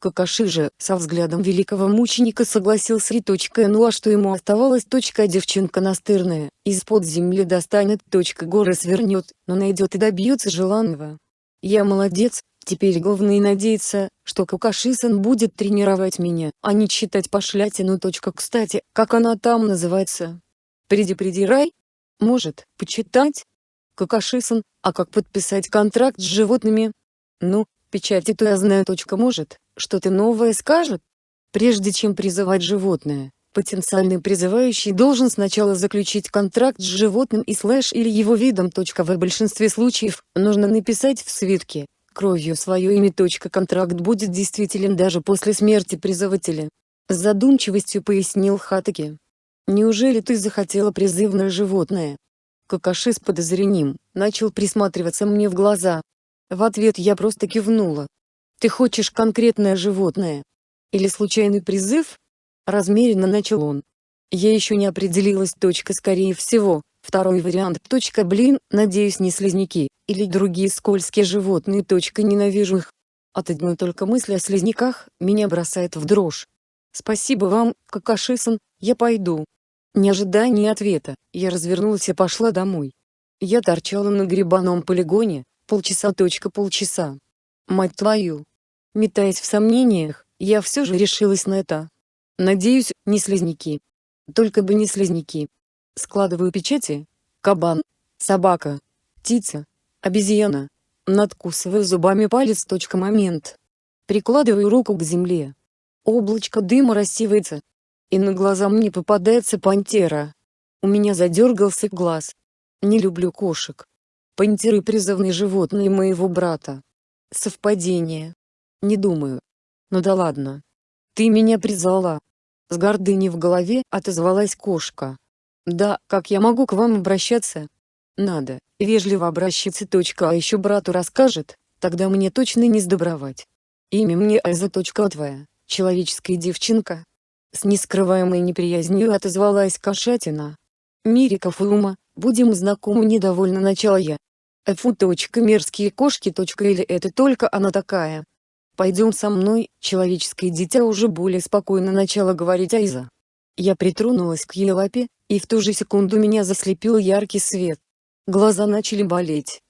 Какаши же, со взглядом великого мученика согласился и точка ну а что ему оставалось точка девчонка настырная, из-под земли достанет точка горы свернет, но найдет и добьется желанного. Я молодец, теперь главное надеяться, что Какашисан будет тренировать меня, а не читать пошлятину. Точка кстати, как она там называется? Приди-приди? Может, почитать? Какашисан, а как подписать контракт с животными? Ну, печати-то я знаю. Точка может, что-то новое скажет? Прежде чем призывать животное, потенциальный призывающий должен сначала заключить контракт с животным и слэш или его видом. В большинстве случаев, нужно написать в свитке, кровью свое имя. Контракт будет действителен даже после смерти призывателя. С задумчивостью пояснил Хатаки. «Неужели ты захотела призывное животное?» Какаши с подозрением, начал присматриваться мне в глаза. В ответ я просто кивнула. Ты хочешь конкретное животное? Или случайный призыв? Размеренно начал он. Я еще не определилась. Точка скорее всего. Второй вариант. Точка блин, надеюсь не слизняки, или другие скользкие животные. Точка ненавижу их. От одной только мысли о слизняках, меня бросает в дрожь. Спасибо вам, Какашисан, я пойду. Не ожидая ни ответа, я развернулась и пошла домой. Я торчала на грибаном полигоне, полчаса. Точка полчаса. Мать твою, Метаясь в сомнениях, я все же решилась на это. Надеюсь, не слизняки. Только бы не слизняки. Складываю печати. Кабан. Собака. Птица. Обезьяна. Надкусываю зубами палец. Точка момент. Прикладываю руку к земле. Облачко дыма рассеивается. И на глаза мне попадается пантера. У меня задергался глаз. Не люблю кошек. Пантеры призывные животные моего брата. Совпадение. Не думаю. Ну да ладно. Ты меня призвала. С гордыней в голове отозвалась кошка. Да, как я могу к вам обращаться? Надо, вежливо обращаться. Точка, а еще брату расскажет, тогда мне точно не сдобровать. Имя мне Айза. Точка твоя, человеческая девчонка. С нескрываемой неприязнью отозвалась кошатина. Мириков и ума, будем знакомы недовольно начала я. Фу. Точка мерзкие кошки. Точка или это только она такая. «Пойдем со мной», человеческое дитя уже более спокойно начало говорить Айза. Я притронулась к ее лапе, и в ту же секунду меня заслепил яркий свет. Глаза начали болеть.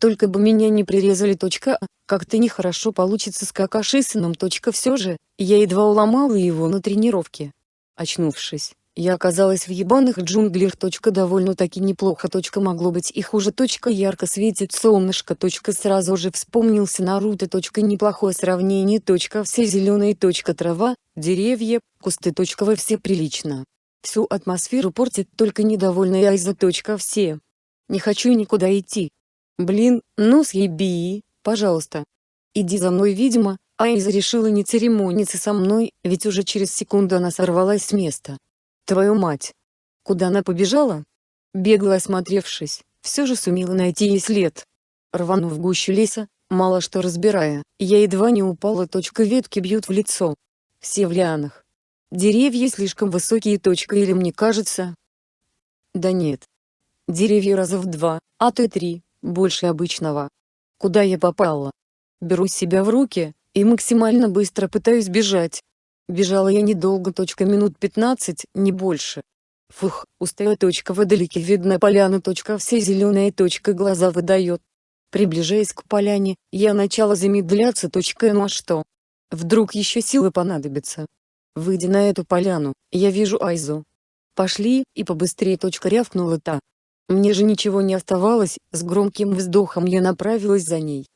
Только бы меня не прирезали. Точка, как-то нехорошо получится с Какашисином. Точка все же, я едва уломала его на тренировке. Очнувшись, я оказалась в ебаных джунглях. Довольно-таки неплохо. Могло быть и хуже. Ярко светит солнышко. Сразу же вспомнился Наруто. Неплохое сравнение. Все зеленые. Трава, деревья, кусты. Во все прилично. Всю атмосферу портит только недовольная Айза. Все. Не хочу никуда идти. Блин, ну съеби, пожалуйста. Иди за мной видимо, Айза решила не церемониться со мной, ведь уже через секунду она сорвалась с места. Твою мать! Куда она побежала? Бегло осмотревшись, все же сумела найти ей след. Рванув в гущу леса, мало что разбирая, я едва не упала. Точка ветки бьют в лицо. Все в лианах. Деревья слишком высокие. Точка или мне кажется? Да нет. Деревья раза в два, а то и три, больше обычного. Куда я попала? Беру себя в руки, и максимально быстро пытаюсь бежать. Бежала я недолго. Точка минут 15, не больше. Фух, устаю. Точка вдалеке видна поляна. Точка все зеленая. Точка глаза выдает. Приближаясь к поляне, я начала замедляться. Точка ну а что? Вдруг еще силы понадобятся. Выйдя на эту поляну, я вижу Айзу. Пошли, и побыстрее. Точка рявкнула та. Мне же ничего не оставалось, с громким вздохом я направилась за ней.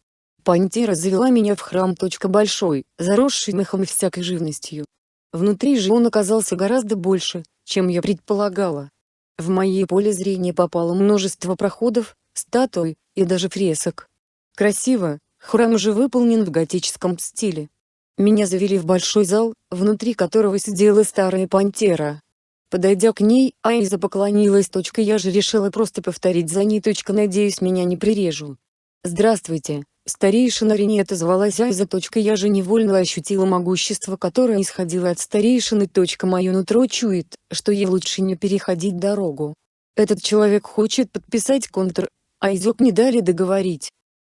Пантера завела меня в храм. Большой, заросший мехом и всякой живностью. Внутри же он оказался гораздо больше, чем я предполагала. В мое поле зрения попало множество проходов, статуй, и даже фресок. Красиво, храм уже выполнен в готическом стиле. Меня завели в большой зал, внутри которого сидела старая пантера. Подойдя к ней, Айза поклонилась. Я же решила просто повторить за ней. Надеюсь меня не прирежу. Здравствуйте, Старейшина Рене отозвалась Айза. Я же невольно ощутила могущество, которое исходило от старейшины. Мое нутро чует, что ей лучше не переходить дорогу. Этот человек хочет подписать контр, а Изок не дали договорить.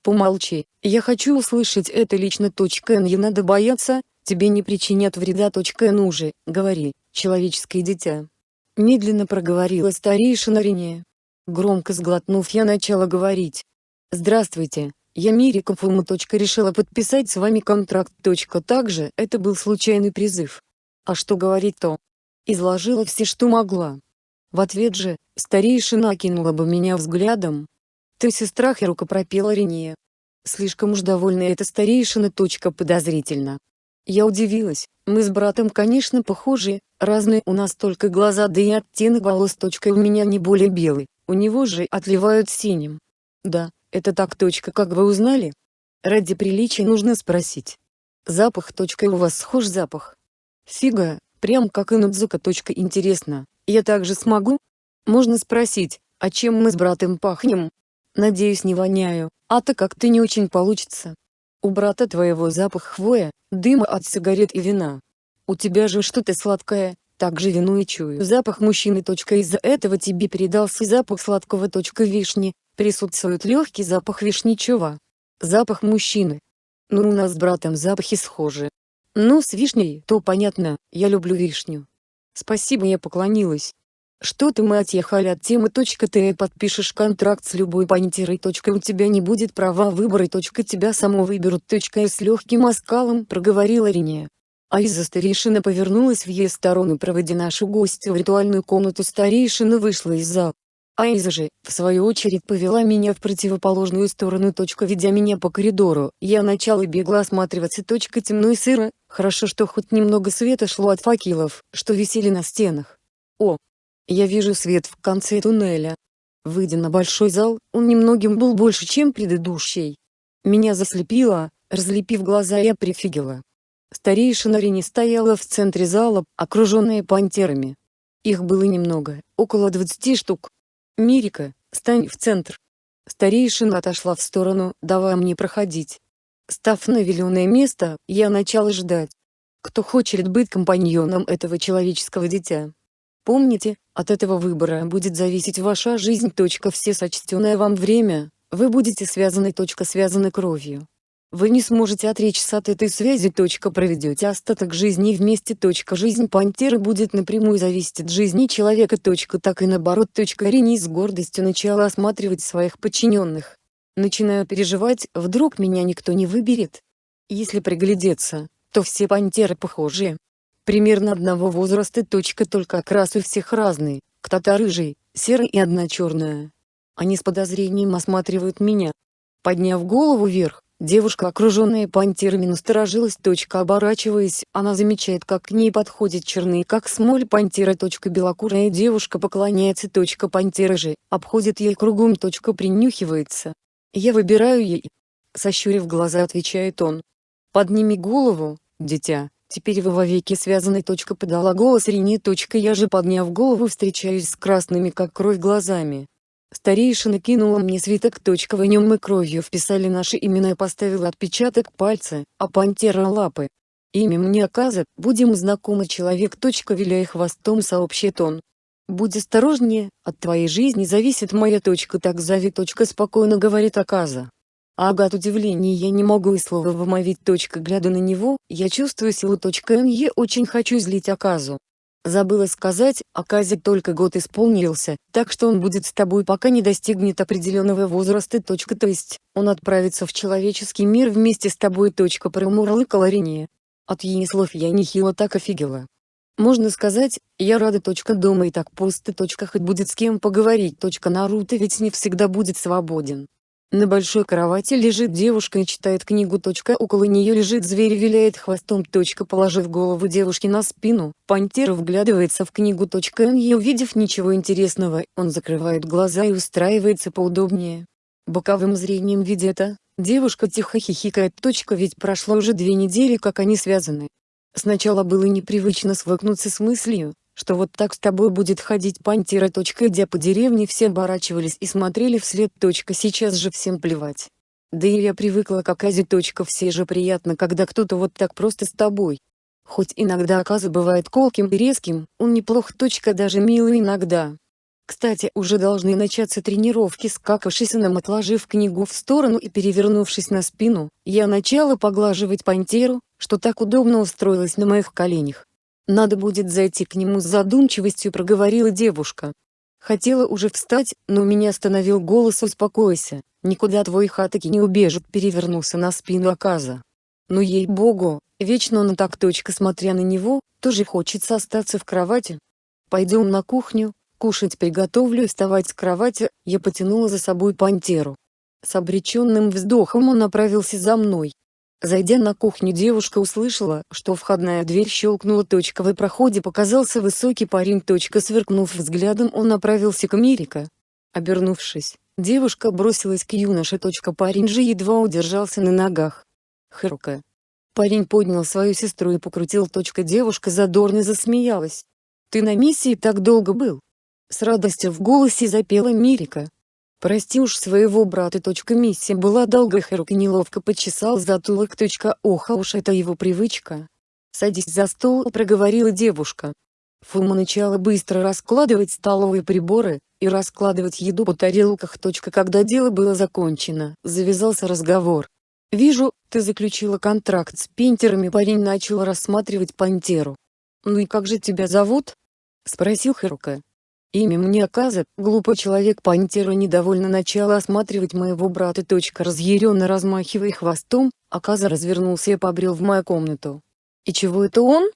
Помолчи, я хочу услышать это лично. Н не надо бояться, тебе не причинят вреда. Н уже, говори, человеческое дитя. Медленно проговорила старейшина Рене. Громко сглотнув я начала говорить. Здравствуйте, я Мирика. Решила подписать с вами контракт. Также это был случайный призыв. А что говорить-то? Изложила все, что могла. В ответ же, старейшина окинула бы меня взглядом. Ты сестра Херука пропела Рения. Слишком уж довольна эта старейшина. Подозрительно. Я удивилась, мы с братом конечно похожи, разные у нас только глаза да и оттенок волос. У меня не более белый, у него же отливают синим. Да, это так. Как вы узнали? Ради приличия нужно спросить. Запах. У вас схож запах? Фига, прям как и Нудзука. Интересно, я также смогу? Можно спросить, а чем мы с братом пахнем? Надеюсь не воняю, а то как-то не очень получится. У брата твоего запах хвоя, дыма от сигарет и вина. У тебя же что-то сладкое, также вину и чую запах мужчины. Из-за этого тебе передался запах сладкого. Вишни, Присутствует легкий запах вишничего. Запах мужчины. Ну у нас с братом запахи схожи. Ну с вишней, то понятно, я люблю вишню. Спасибо я поклонилась. Что ты мы отъехали от темы. Ты подпишешь контракт с любой пантерой. У тебя не будет права выбора. Тебя само выберут. С легким оскалом проговорила Риния. А из-за старейшина повернулась в ее сторону проводя нашу гостью в ритуальную комнату старейшина вышла из зала. Айза же, в свою очередь повела меня в противоположную сторону. Ведя меня по коридору, я начала бегло осматриваться. Темно и сыро, хорошо что хоть немного света шло от факелов, что висели на стенах. О! Я вижу свет в конце туннеля. Выйдя на большой зал, он немногим был больше, чем предыдущий. Меня заслепило, разлепив глаза я прифигела. Старейшина Рени стояла в центре зала, окруженная пантерами. Их было немного, около 20 штук, «Мирика, стань в центр!» Старейшина отошла в сторону, давая мне проходить. Став на виленое место, я начала ждать. Кто хочет быть компаньоном этого человеческого дитя? Помните, от этого выбора будет зависеть ваша жизнь. Все сочтенное вам время, вы будете связаны. Связаны кровью. Вы не сможете отречься от этой связи. Проведете остаток жизни вместе. Жизнь пантеры будет напрямую зависеть от жизни человека. Так и наоборот. Рени с гордостью начала осматривать своих подчиненных. Начинаю переживать, вдруг меня никто не выберет. Если приглядеться, то все пантеры похожи. Примерно одного возраста. Только окрас у всех разный, кто-то рыжий, серый и одна черная. Они с подозрением осматривают меня. Подняв голову вверх, Девушка, окруженная пантерами, насторожилась. Оборачиваясь, она замечает, как к ней подходит черный, как смоль пантера. Белокурая девушка поклоняется. Пантера же, обходит ей кругом. Принюхивается. Я выбираю ей. Сощурив глаза, отвечает он. Подними голову, дитя, теперь вы вовеки связаны. Подала голос Рене. Я же подняв голову встречаюсь с красными как кровь глазами. Старейшина кинула мне свиток. Точка в нем мы кровью вписали наши имена и поставила отпечаток пальца, а пантера лапы. Имя мне оказа, будем знакомы человек. Точка виляя хвостом сообщит он. Будь осторожнее, от твоей жизни зависит моя точка. Так зови. Точка спокойно говорит оказа. Ага от удивления я не могу и слова вымовить. Точка глядя на него, я чувствую силу. Точка я очень хочу злить Аказу. Забыла сказать, Аказе только год исполнился, так что он будет с тобой пока не достигнет определенного возраста. Точка, то есть, он отправится в человеческий мир вместе с тобой. Точка промурлыкала Рене. От ее слов я нехило так офигела. Можно сказать, я рада. Точка дома и так пусто. Точка хоть будет с кем поговорить. Точка Наруто ведь не всегда будет свободен. На большой кровати лежит девушка и читает книгу. Точка около нее лежит зверь и виляет хвостом. Точка положив голову девушки на спину, пантера вглядывается в книгу. Точка не увидев ничего интересного, он закрывает глаза и устраивается поудобнее. Боковым зрением видя это, девушка тихо хихикает. Точка ведь прошло уже две недели как они связаны. Сначала было непривычно свыкнуться с мыслью, что вот так с тобой будет ходить пантера. Идя по деревне все оборачивались и смотрели вслед. Сейчас же всем плевать. Да и я привыкла к Аказе. Все же приятно, когда кто-то вот так просто с тобой. Хоть иногда Аказа бывает колким и резким, он неплох. Даже милый иногда. Кстати, уже должны начаться тренировки с Какашисином. Отложив книгу в сторону и перевернувшись на спину, я начала поглаживать пантеру, что так удобно устроилась на моих коленях. Надо будет зайти к нему с задумчивостью проговорила девушка. Хотела уже встать, но меня остановил голос «Успокойся, никуда твой хатаки не убежит» перевернулся на спину Аказа. Ну ей-богу, вечно он так точка смотря на него, тоже хочется остаться в кровати. Пойдем на кухню, кушать приготовлю и вставать с кровати, я потянула за собой пантеру. С обреченным вздохом он направился за мной. Зайдя на кухню девушка услышала, что входная дверь щелкнула. В проходе показался высокий парень. Сверкнув взглядом он направился к Мирика. Обернувшись, девушка бросилась к юноше. Парень же едва удержался на ногах. Хрука. Парень поднял свою сестру и покрутил. Девушка задорно засмеялась. «Ты на миссии так долго был?» С радостью в голосе запела Мирика. Прости уж своего брата. Миссия была долгой Харуки неловко почесал затылок. Ох, а уж это его привычка. Садись за стол, проговорила девушка. Фума начала быстро раскладывать столовые приборы, и раскладывать еду по тарелках. Когда дело было закончено, завязался разговор. «Вижу, ты заключила контракт с пинтерами». Парень начал рассматривать пантеру. «Ну и как же тебя зовут?» — спросил Харука. Имя мне оказа, глупый человек Пантера недовольно начала осматривать моего брата. Разъяренно размахивая хвостом, оказа развернулся и побрел в мою комнату. И чего это он?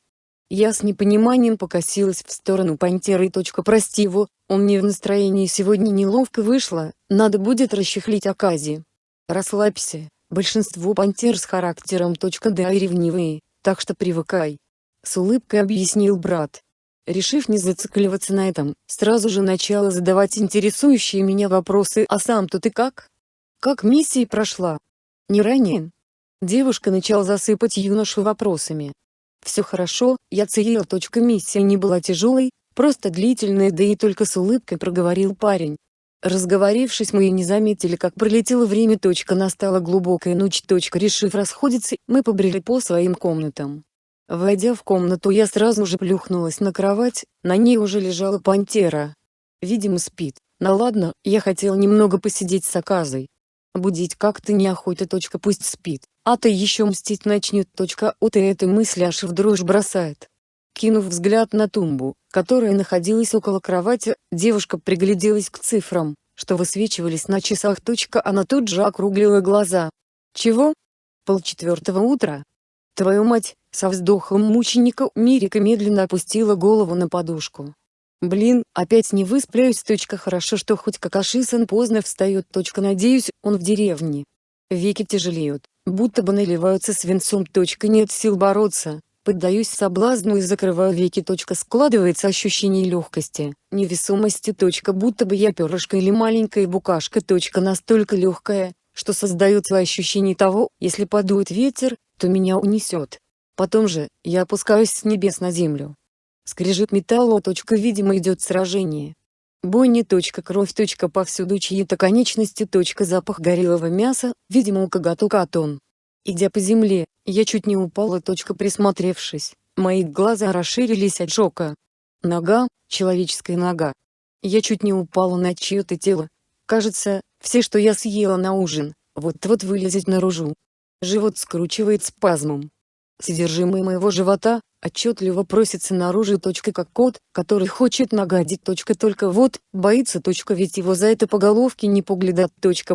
Я с непониманием покосилась в сторону Пантеры. Прости его, он не в настроении сегодня неловко вышло, надо будет расчехлить Акази. Расслабься, большинство пантер с характером. Да и ревнивые, так что привыкай. С улыбкой объяснил брат. Решив не зацикливаться на этом, сразу же начала задавать интересующие меня вопросы «А сам-то ты как? Как миссия прошла? Не ранен?» Девушка начала засыпать юношу вопросами. «Все хорошо, я целила. Миссия не была тяжелой, просто длительная да и только с улыбкой проговорил парень. Разговорившись мы и не заметили как пролетело время. Настала глубокая ночь. Решив расходиться, мы побрели по своим комнатам. Войдя в комнату я сразу же плюхнулась на кровать, на ней уже лежала пантера. Видимо спит, но ладно, я хотел немного посидеть с оказой. Будить как-то неохота. Точка пусть спит, а то еще мстить начнет. Точка от и этой мысли аж в дрожь бросает. Кинув взгляд на тумбу, которая находилась около кровати, девушка пригляделась к цифрам, что высвечивались на часах. Точка она тут же округлила глаза. Чего? Полчетвертого утра? Твою мать, со вздохом мученика Мирика медленно опустила голову на подушку. Блин, опять не высплюсь. Точка хорошо, что хоть Какаши-сан поздно встает. Точка надеюсь, он в деревне. Веки тяжелеют, будто бы наливаются свинцом. Точка нет сил бороться. Поддаюсь соблазну и закрываю веки. Точка складывается ощущение легкости, невесомости. Точка будто бы я перышко или маленькая букашка. Точка настолько легкая, что создается ощущение того, если подует ветер, то меня унесет. Потом же, я опускаюсь с небес на землю. Скрежет металла. Видимо идет сражение. Бойни. Кровь. Повсюду чьи-то конечности. Запах горелого мяса, видимо у коготу катон. Идя по земле, я чуть не упала. Присмотревшись, мои глаза расширились от шока. Нога, человеческая нога. Я чуть не упала на чье-то тело. Кажется, все, что я съела на ужин, вот-вот вылезет наружу. Живот скручивает спазмом. Содержимое моего живота, отчетливо просится наружу. Как кот, который хочет нагадить. Только вот, боится. Ведь его за это по головке не поглядят.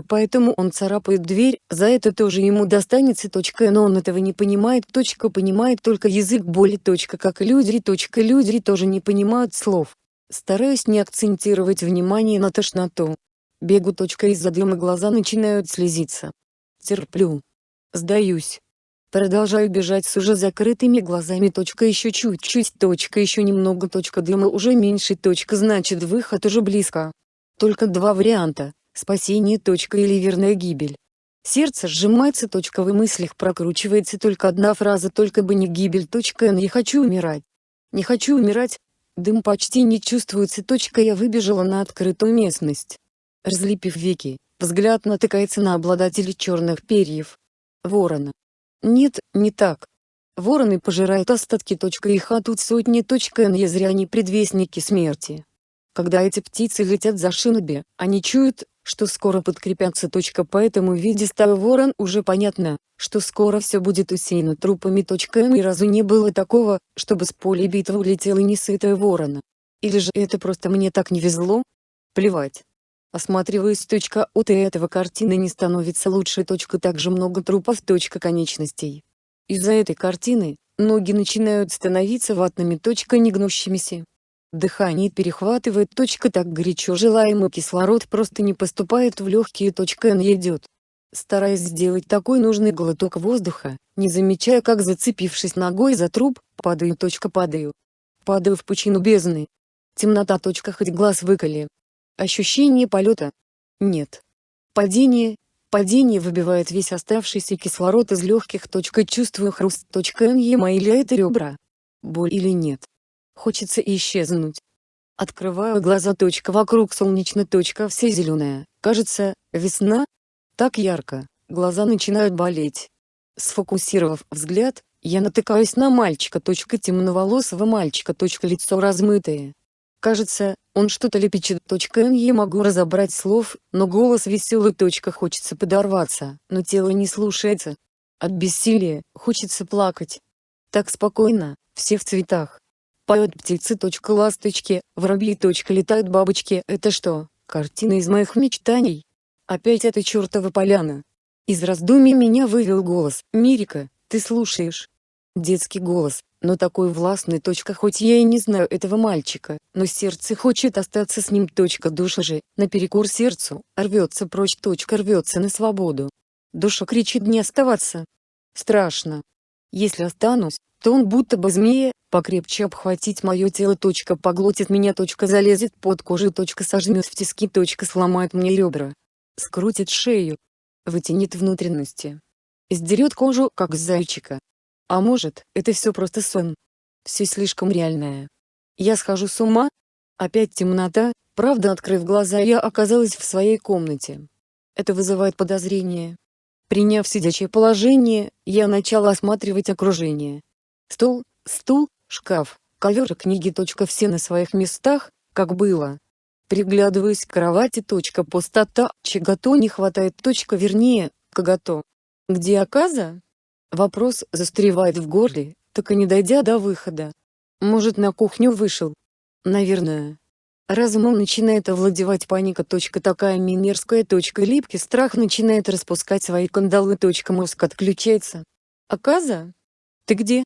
Поэтому он царапает дверь, за это тоже ему достанется. Но он этого не понимает. Понимает только язык боли. Как и люди. Люди тоже не понимают слов. Стараюсь не акцентировать внимание на тошноту. Бегу. Из-за дыма глаза начинают слезиться. Терплю. Сдаюсь. Продолжаю бежать с уже закрытыми глазами. Точка еще чуть-чуть. Точка еще немного. Точка дыма уже меньше. Точка значит выход уже близко. Только два варианта. Спасение. Точка или верная гибель. Сердце сжимается. Точка в мыслях прокручивается только одна фраза. Только бы не гибель. Точка не хочу умирать. Не хочу умирать. Дым почти не чувствуется. Точка я выбежала на открытую местность. Разлепив веки, взгляд натыкается на обладателя черных перьев. Ворона. Нет, не так. Вороны пожирают остатки. Их а тут сотни. Не зря они предвестники смерти. Когда эти птицы летят за шиноби, они чуют, что скоро подкрепятся. Поэтому в виде стаи ворон уже понятно, что скоро все будет усеяно трупами. Ни разу не было такого, чтобы с поля битвы улетела несытая ворона. Или же это просто мне так не везло? Плевать. Осматриваясь. От и этого картины не становится лучше. Также много трупов. Конечностей. Из-за этой картины, ноги начинают становиться ватными. Негнущимися. Дыхание перехватывает. Так горячо желаемый кислород просто не поступает в легкие. Н идет. Стараясь сделать такой нужный глоток воздуха, не замечая как зацепившись ногой за труп, падаю. Падаю. Падаю в пучину бездны. Темнота. Хоть глаз выколи, Ощущение полета? Нет. Падение? Падение выбивает весь оставшийся кислород из легких. Чувствую хруст. Ема или это ребра? Боль или нет? Хочется исчезнуть. Открываю глаза. Вокруг солнечно. Все зеленая. Кажется, весна? Так ярко. Глаза начинают болеть. Сфокусировав взгляд, я натыкаюсь на мальчика. Темноволосого мальчика. Лицо размытое. Кажется, он что-то лепечет. Я могу разобрать слов, но голос веселый. Хочется подорваться, но тело не слушается. От бессилия, хочется плакать. Так спокойно, все в цветах. Поют птицы. Ласточки, воробьи. Летают бабочки. Это что, картина из моих мечтаний? Опять эта чертова поляна. Из раздумий меня вывел голос. «Мирика, ты слушаешь?» Детский голос, но такой властный. Хоть я и не знаю этого мальчика, но сердце хочет остаться с ним. Душа же, наперекор сердцу, рвется прочь. Рвется на свободу. Душа кричит не оставаться. Страшно. Если останусь, то он будто бы змея, покрепче обхватить мое тело. Поглотит меня. Залезет под кожу. Сожмет в тиски. Сломает мне ребра. Скрутит шею. Вытянет внутренности. Сдерет кожу, как зайчика. А может, это все просто сон. Все слишком реальное. Я схожу с ума? Опять темнота, правда открыв глаза я оказалась в своей комнате. Это вызывает подозрение. Приняв сидячее положение, я начала осматривать окружение. Стол, стул, шкаф, ковер и книги. Все на своих местах, как было. Приглядываюсь к кровати. Пустота, чего-то не хватает. Вернее, кого-то. Где оказа? Вопрос застревает в горле, так и не дойдя до выхода. Может на кухню вышел? Наверное. Разумом начинает овладевать паника. Точка такая минерская. Точка липкий страх начинает распускать свои кандалы. Точка мозг отключается. Аказа? Ты где?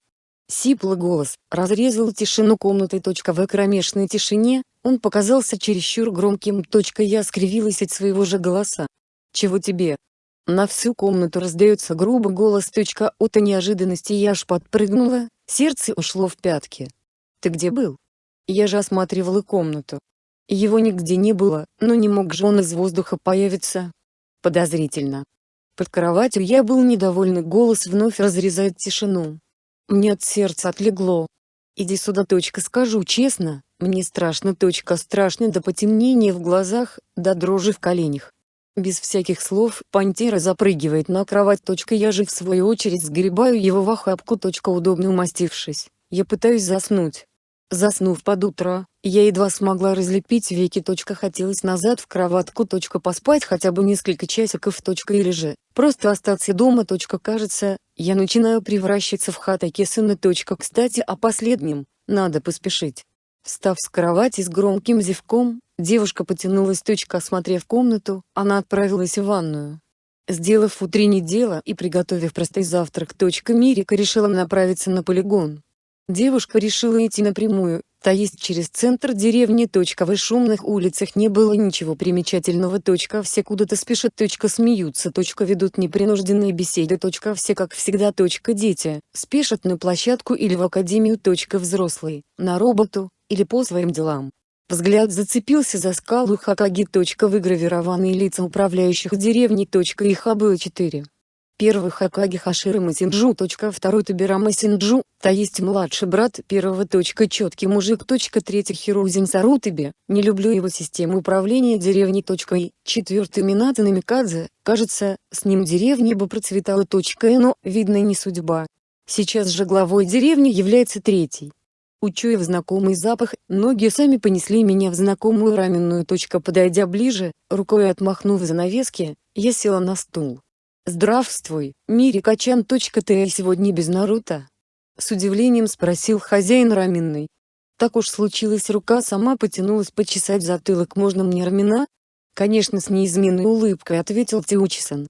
Сиплый голос разрезал тишину комнаты. Точка в кромешной тишине, он показался чересчур громким. Точка я скривилась от своего же голоса. Чего тебе? На всю комнату раздается грубый голос. От неожиданности я аж подпрыгнула, сердце ушло в пятки. «Ты где был?» Я же осматривала комнату. Его нигде не было, но не мог же он из воздуха появиться. Подозрительно. Под кроватью я был недовольный голос вновь разрезает тишину. Мне от сердца отлегло. Иди сюда. Точка, скажу честно, мне страшно. Точка, страшно до потемнения в глазах, до дрожи в коленях. Без всяких слов, пантера запрыгивает на кровать. Я же в свою очередь сгребаю его в охапку. Удобно умастившись, я пытаюсь заснуть. Заснув под утро, я едва смогла разлепить веки. Точка хотелось назад в кроватку. Точка поспать хотя бы несколько часиков. Точка или же просто остаться дома. Точка кажется, я начинаю превращаться в хатаки сына. Точка кстати о последнем, надо поспешить. Встав с кровати с громким зевком, девушка потянулась. Точка осмотрев комнату, она отправилась в ванную. Сделав утреннее дело и приготовив простой завтрак. Точка Мирика решила направиться на полигон. Девушка решила идти напрямую, то есть через центр деревни. В шумных улицах не было ничего примечательного. Все куда-то спешат. Смеются. Ведут непринужденные беседы. Все как всегда. Дети спешат на площадку или в академию. Взрослые на работу или по своим делам. Взгляд зацепился за скалу Хакаги. Выгравированные лица управляющих деревней. Их было четыре. Первый Хакаги Хашира Масинджу. Второй Табира Масинджу, то есть младший брат первого. Четкий мужик. Третий Хирузин Сарутаби, не люблю его систему управления деревней. И четвертый Мината Намикадзе, кажется, с ним деревня бы процветала. Но, видно не судьба. Сейчас же главой деревни является третий. Учуяв знакомый запах, ноги сами понесли меня в знакомую раменную. Подойдя ближе, рукой отмахнув занавески, я села на стул. «Здравствуй, Мирика-чан. Ты сегодня без Наруто?» С удивлением спросил хозяин раменной. Так уж случилось рука сама потянулась почесать затылок «Можно мне рамена?» Конечно с неизменной улыбкой ответил Тиучисан.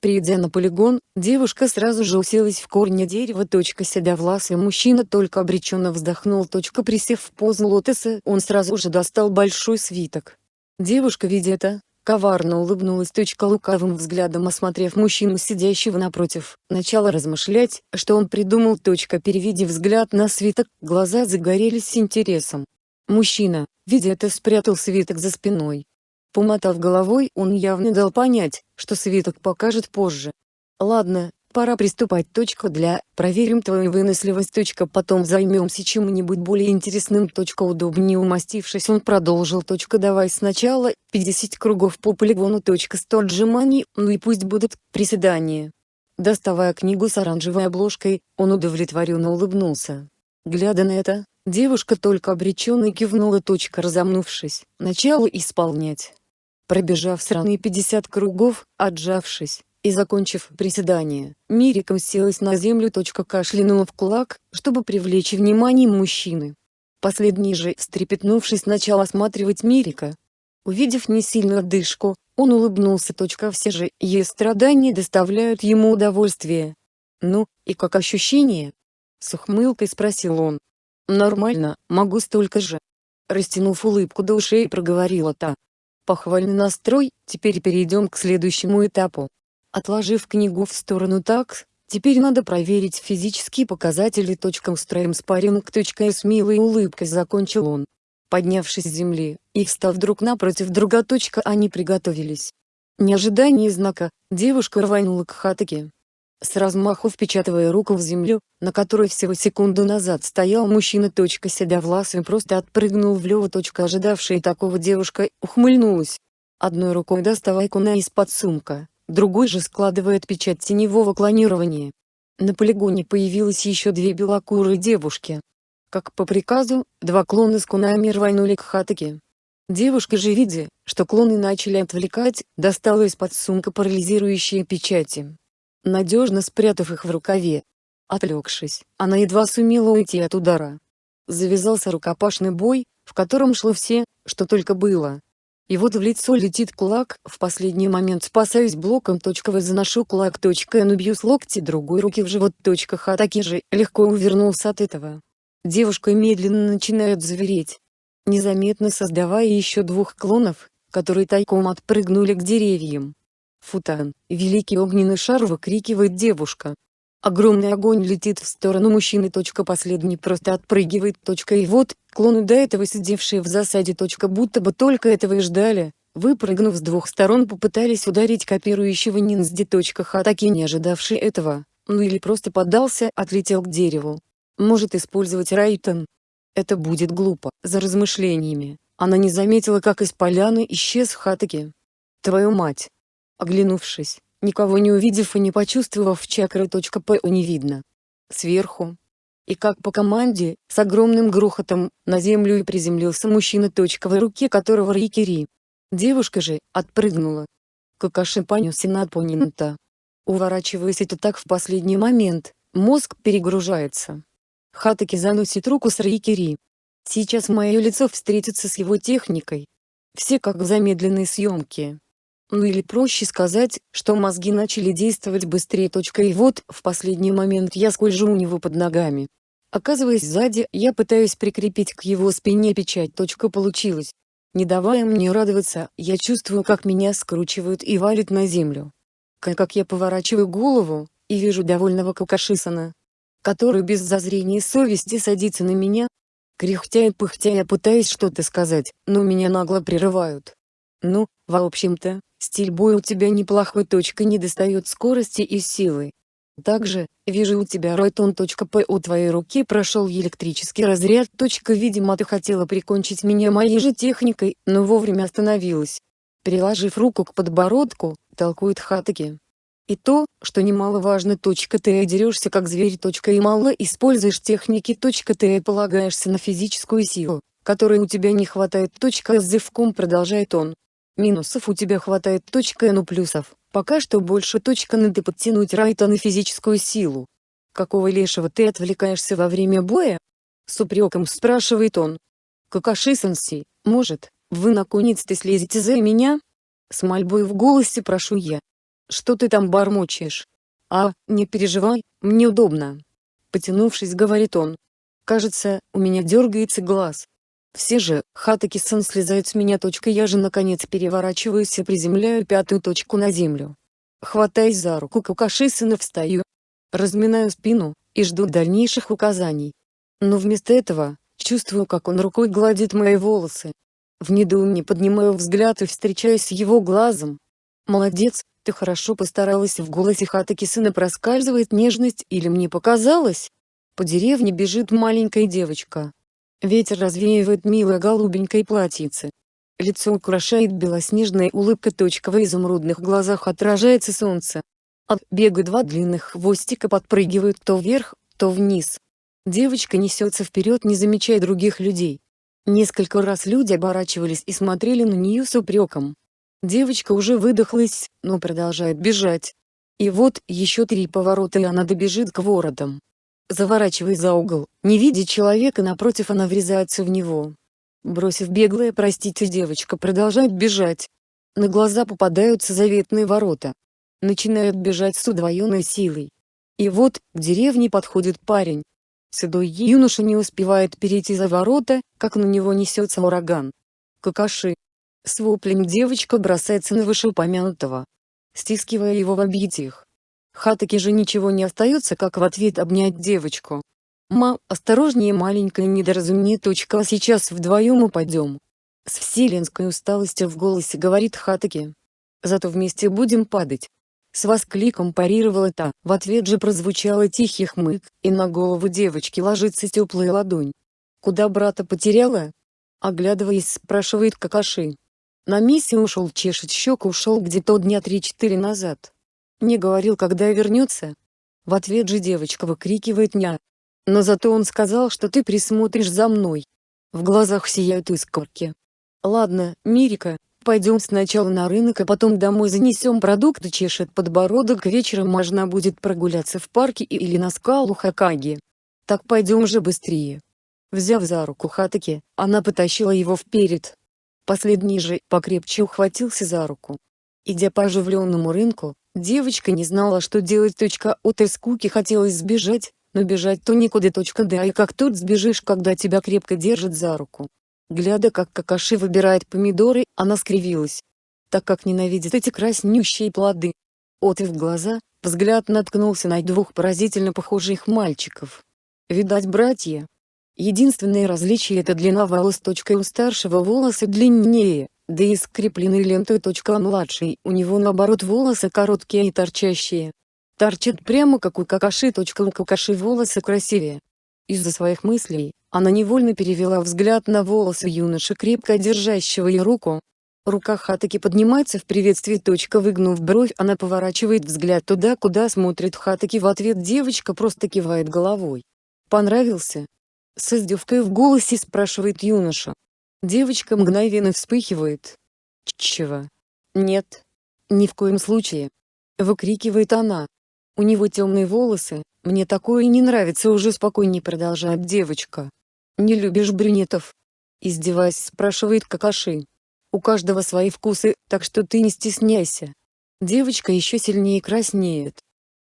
Придя на полигон, девушка сразу же уселась в корне дерева. Седовласый мужчина только обреченно вздохнул. Присев в позу лотоса, он сразу же достал большой свиток. Девушка, видя это, Коварно улыбнулась точка лукавым взглядом осмотрев мужчину сидящего напротив, начала размышлять, что он придумал. Точка переведя взгляд на свиток, глаза загорелись интересом. Мужчина, видя это спрятал свиток за спиной. Помотав головой, он явно дал понять, что свиток покажет позже. Ладно, Пора приступать. Точка для «Проверим твою выносливость». Точка потом займемся чем-нибудь более интересным. Точка удобнее умастившись он продолжил. Точка давай сначала 50 кругов по полигону. Точка 100 отжиманий, ну и пусть будут приседания. Доставая книгу с оранжевой обложкой, он удовлетворенно улыбнулся. Глядя на это, девушка только обреченно кивнула. Точка разомнувшись, начала исполнять. Пробежав сраные 50 кругов, отжавшись, и закончив приседание, Мирика уселась на землю. Кашлянула в кулак, чтобы привлечь внимание мужчины. Последний же, встрепетнувшись, начал осматривать Мирика. Увидев несильную отдышку, он улыбнулся. Все же, ее страдания доставляют ему удовольствие. «Ну, и как ощущение?» С ухмылкой спросил он. «Нормально, могу столько же». Растянув улыбку до ушей проговорила та. Похвальный настрой, теперь перейдем к следующему этапу. Отложив книгу в сторону так, теперь надо проверить физические показатели. Устроим спарринг. С милой улыбкой закончил он. Поднявшись с земли, и встав друг напротив друга. Они приготовились. Не ожидая знака, девушка рванула к хатаке. С размаху впечатывая руку в землю, на которой всего секунду назад стоял мужчина. Седовласый просто отпрыгнул влево. Ожидавшая такого девушка ухмыльнулась. Одной рукой доставая куна из-под сумка, другой же складывает печать теневого клонирования. На полигоне появилось еще две белокурые девушки. Как по приказу, два клона с кунами рванули к Хатаке. Девушка же видя, что клоны начали отвлекать, достала из-под сумка парализирующие печати. Надежно спрятав их в рукаве. Отвлекшись, она едва сумела уйти от удара. Завязался рукопашный бой, в котором шло все, что только было. И вот в лицо летит кулак, в последний момент спасаюсь блоком. Точковый заношу кулак. И бью с локти другой руки в живот. Хатаки же легко увернулся от этого. Девушка медленно начинает завереть. Незаметно создавая еще двух клонов, которые тайком отпрыгнули к деревьям. Футан, великий огненный шар выкрикивает девушка. Огромный огонь летит в сторону мужчины. Точка последний просто отпрыгивает. Точка и вот, клоны до этого сидевшие в засаде. Точка будто бы только этого и ждали, выпрыгнув с двух сторон попытались ударить копирующего ниндзя. Хатаки не ожидавший этого, ну или просто поддался, отлетел к дереву. Может использовать Райтон. Это будет глупо. За размышлениями, она не заметила как из поляны исчез Хатаки. Твою мать! Оглянувшись, никого не увидев и не почувствовав чакры. П не видно. Сверху, и как по команде, с огромным грохотом, на землю и приземлился мужчина. В руке которого Рикири. Девушка же, отпрыгнула. Какаши понесся на оппонента. Уворачиваясь это так в последний момент, мозг перегружается. Хатаки заносит руку с Рикири. Сейчас мое лицо встретится с его техникой. Все как в замедленной съемке. Ну или проще сказать, что мозги начали действовать быстрее. И вот, в последний момент я скольжу у него под ногами. Оказываясь сзади, я пытаюсь прикрепить к его спине печать. Получилось. Не давая мне радоваться, я чувствую как меня скручивают и валят на землю. Как я поворачиваю голову, и вижу довольного Какашисана, который без зазрения совести садится на меня. Кряхтя и пыхтя я пытаюсь что-то сказать, но меня нагло прерывают. Ну, в общем-то, стиль боя у тебя неплохой. Точка не достает скорости и силы. Также, вижу у тебя Ройтон. П. У твоей руки прошел электрический разряд. Видимо ты хотела прикончить меня моей же техникой, но вовремя остановилась. Приложив руку к подбородку, толкует Хатаки. И то, что немаловажно. Ты дерешься как зверь. И мало используешь техники. Ты полагаешься на физическую силу, которой у тебя не хватает. С зевком продолжает он. Минусов у тебя хватает. Ну плюсов. Пока что больше точка надо подтянуть Райта на физическую силу. Какого лешего ты отвлекаешься во время боя? С упреком спрашивает он. Какаши-сенси, может, вы наконец-то слезете за меня? С мольбой в голосе прошу я. Что ты там бормочешь? А, не переживай, мне удобно. Потянувшись, говорит он. Кажется, у меня дергается глаз. Все же, Хатаки-сан слезают с меня. Я же наконец переворачиваюсь и приземляю пятую точку на землю. Хватаясь за руку Кукаши-сана встаю. Разминаю спину, и жду дальнейших указаний. Но вместо этого, чувствую как он рукой гладит мои волосы. В недоумении поднимаю взгляд и встречаюсь с его глазом. «Молодец, ты хорошо постаралась» в голосе Хатаки-сына проскальзывает нежность или мне показалось? По деревне бежит маленькая девочка, Ветер развеивает милое голубенькое платьице. Лицо украшает белоснежная улыбка. В изумрудных глазах отражается солнце. От бега два длинных хвостика подпрыгивают то вверх, то вниз. Девочка несется вперед не замечая других людей. Несколько раз люди оборачивались и смотрели на нее с упреком. Девочка уже выдохлась, но продолжает бежать. И вот, еще три поворота и она добежит к воротам. Заворачивая за угол, не видя человека напротив она врезается в него. Бросив беглое «простите» девочка продолжает бежать. На глаза попадаются заветные ворота. Начинают бежать с удвоенной силой. И вот, к деревне подходит парень. Седой юноша не успевает перейти за ворота, как на него несется ураган. Какаши. С воплем девочка бросается на вышеупомянутого, стискивая его в объятиях. Хатаки же ничего не остается как в ответ обнять девочку. «Ма, осторожнее маленькое недоразумение. Точка, а сейчас вдвоем упадем». С вселенской усталостью в голосе говорит Хатаки. «Зато вместе будем падать». С воскликом парировала та, в ответ же прозвучало тихий хмык, и на голову девочки ложится теплая ладонь. «Куда брата потеряла?» Оглядываясь спрашивает Какаши. На миссию ушел чешет щеку ушел где-то дня три-четыре назад. Не говорил, когда вернется. В ответ же девочка выкрикивает «ня». Но зато он сказал, что ты присмотришь за мной. В глазах сияют искорки. Ладно, Мирика, пойдем сначала на рынок, а потом домой занесем продукты чешет подбородок. Вечером можно будет прогуляться в парке или на скалу Хакаги. Так пойдем же быстрее. Взяв за руку Хатаки, она потащила его вперед. Последний же покрепче ухватился за руку. Идя по оживленному рынку, Девочка не знала, что делать. От из скуки хотелось сбежать, но бежать-то никуда. Да и как тут сбежишь, когда тебя крепко держат за руку. Глядя, как Какаши выбирает помидоры, она скривилась. Так как ненавидит эти краснющие плоды. От и глаза, взгляд наткнулся на двух поразительно похожих мальчиков. Видать братья. Единственное различие это длина волос. У старшего волосы длиннее, Да и скрепленный лентой. А младший, у него наоборот волосы короткие и торчащие. Торчат прямо как у какаши. У какаши волосы красивее. Из-за своих мыслей, она невольно перевела взгляд на волосы юноши крепко держащего ее руку. Рука Хатаки поднимается в приветствии. Выгнув бровь, она поворачивает взгляд туда, куда смотрит Хатаки. В ответ девочка просто кивает головой. «Понравился?» С издевкой в голосе спрашивает юноша. Девочка мгновенно вспыхивает. «Чего?» «Нет. Ни в коем случае!» Выкрикивает она. У него темные волосы, мне такое не нравится уже спокойнее продолжает девочка. Не любишь брюнетов? Издеваясь спрашивает Какаши. У каждого свои вкусы, так что ты не стесняйся. Девочка еще сильнее краснеет.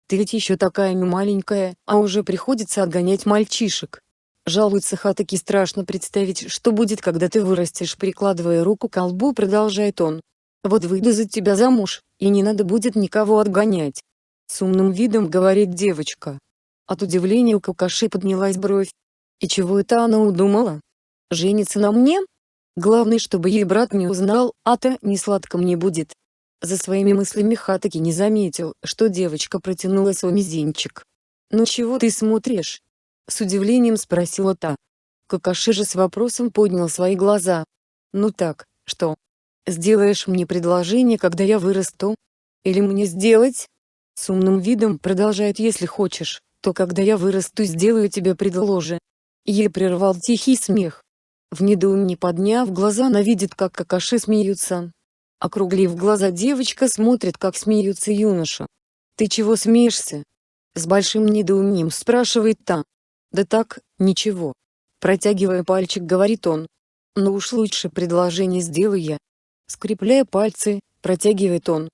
Ты ведь еще такая маленькая, а уже приходится отгонять мальчишек. Жалуется Хатаки страшно представить, что будет, когда ты вырастешь, прикладывая руку к колбу, продолжает он. Вот выйду за тебя замуж, и не надо будет никого отгонять. С умным видом говорит девочка. От удивления у Какаши поднялась бровь. И чего это она удумала? Женится на мне? Главное, чтобы ей брат не узнал, а-то не сладко мне будет. За своими мыслями Хатаки не заметил, что девочка протянула свой мизинчик. «Ну чего ты смотришь?» С удивлением спросила та. Какаши же с вопросом поднял свои глаза. «Ну так, что? Сделаешь мне предложение, когда я вырасту? Или мне сделать?» С умным видом продолжает «Если хочешь, то когда я вырасту сделаю тебе предложение». Ей прервал тихий смех. В недоумении подняв глаза она видит как какаши смеются. Округлив глаза девочка смотрит как смеются юноша. «Ты чего смеешься?» С большим недоумением спрашивает та. «Да так, ничего». Протягивая пальчик говорит он. «Ну уж лучше предложение сделаю я». Скрепляя пальцы, протягивает он.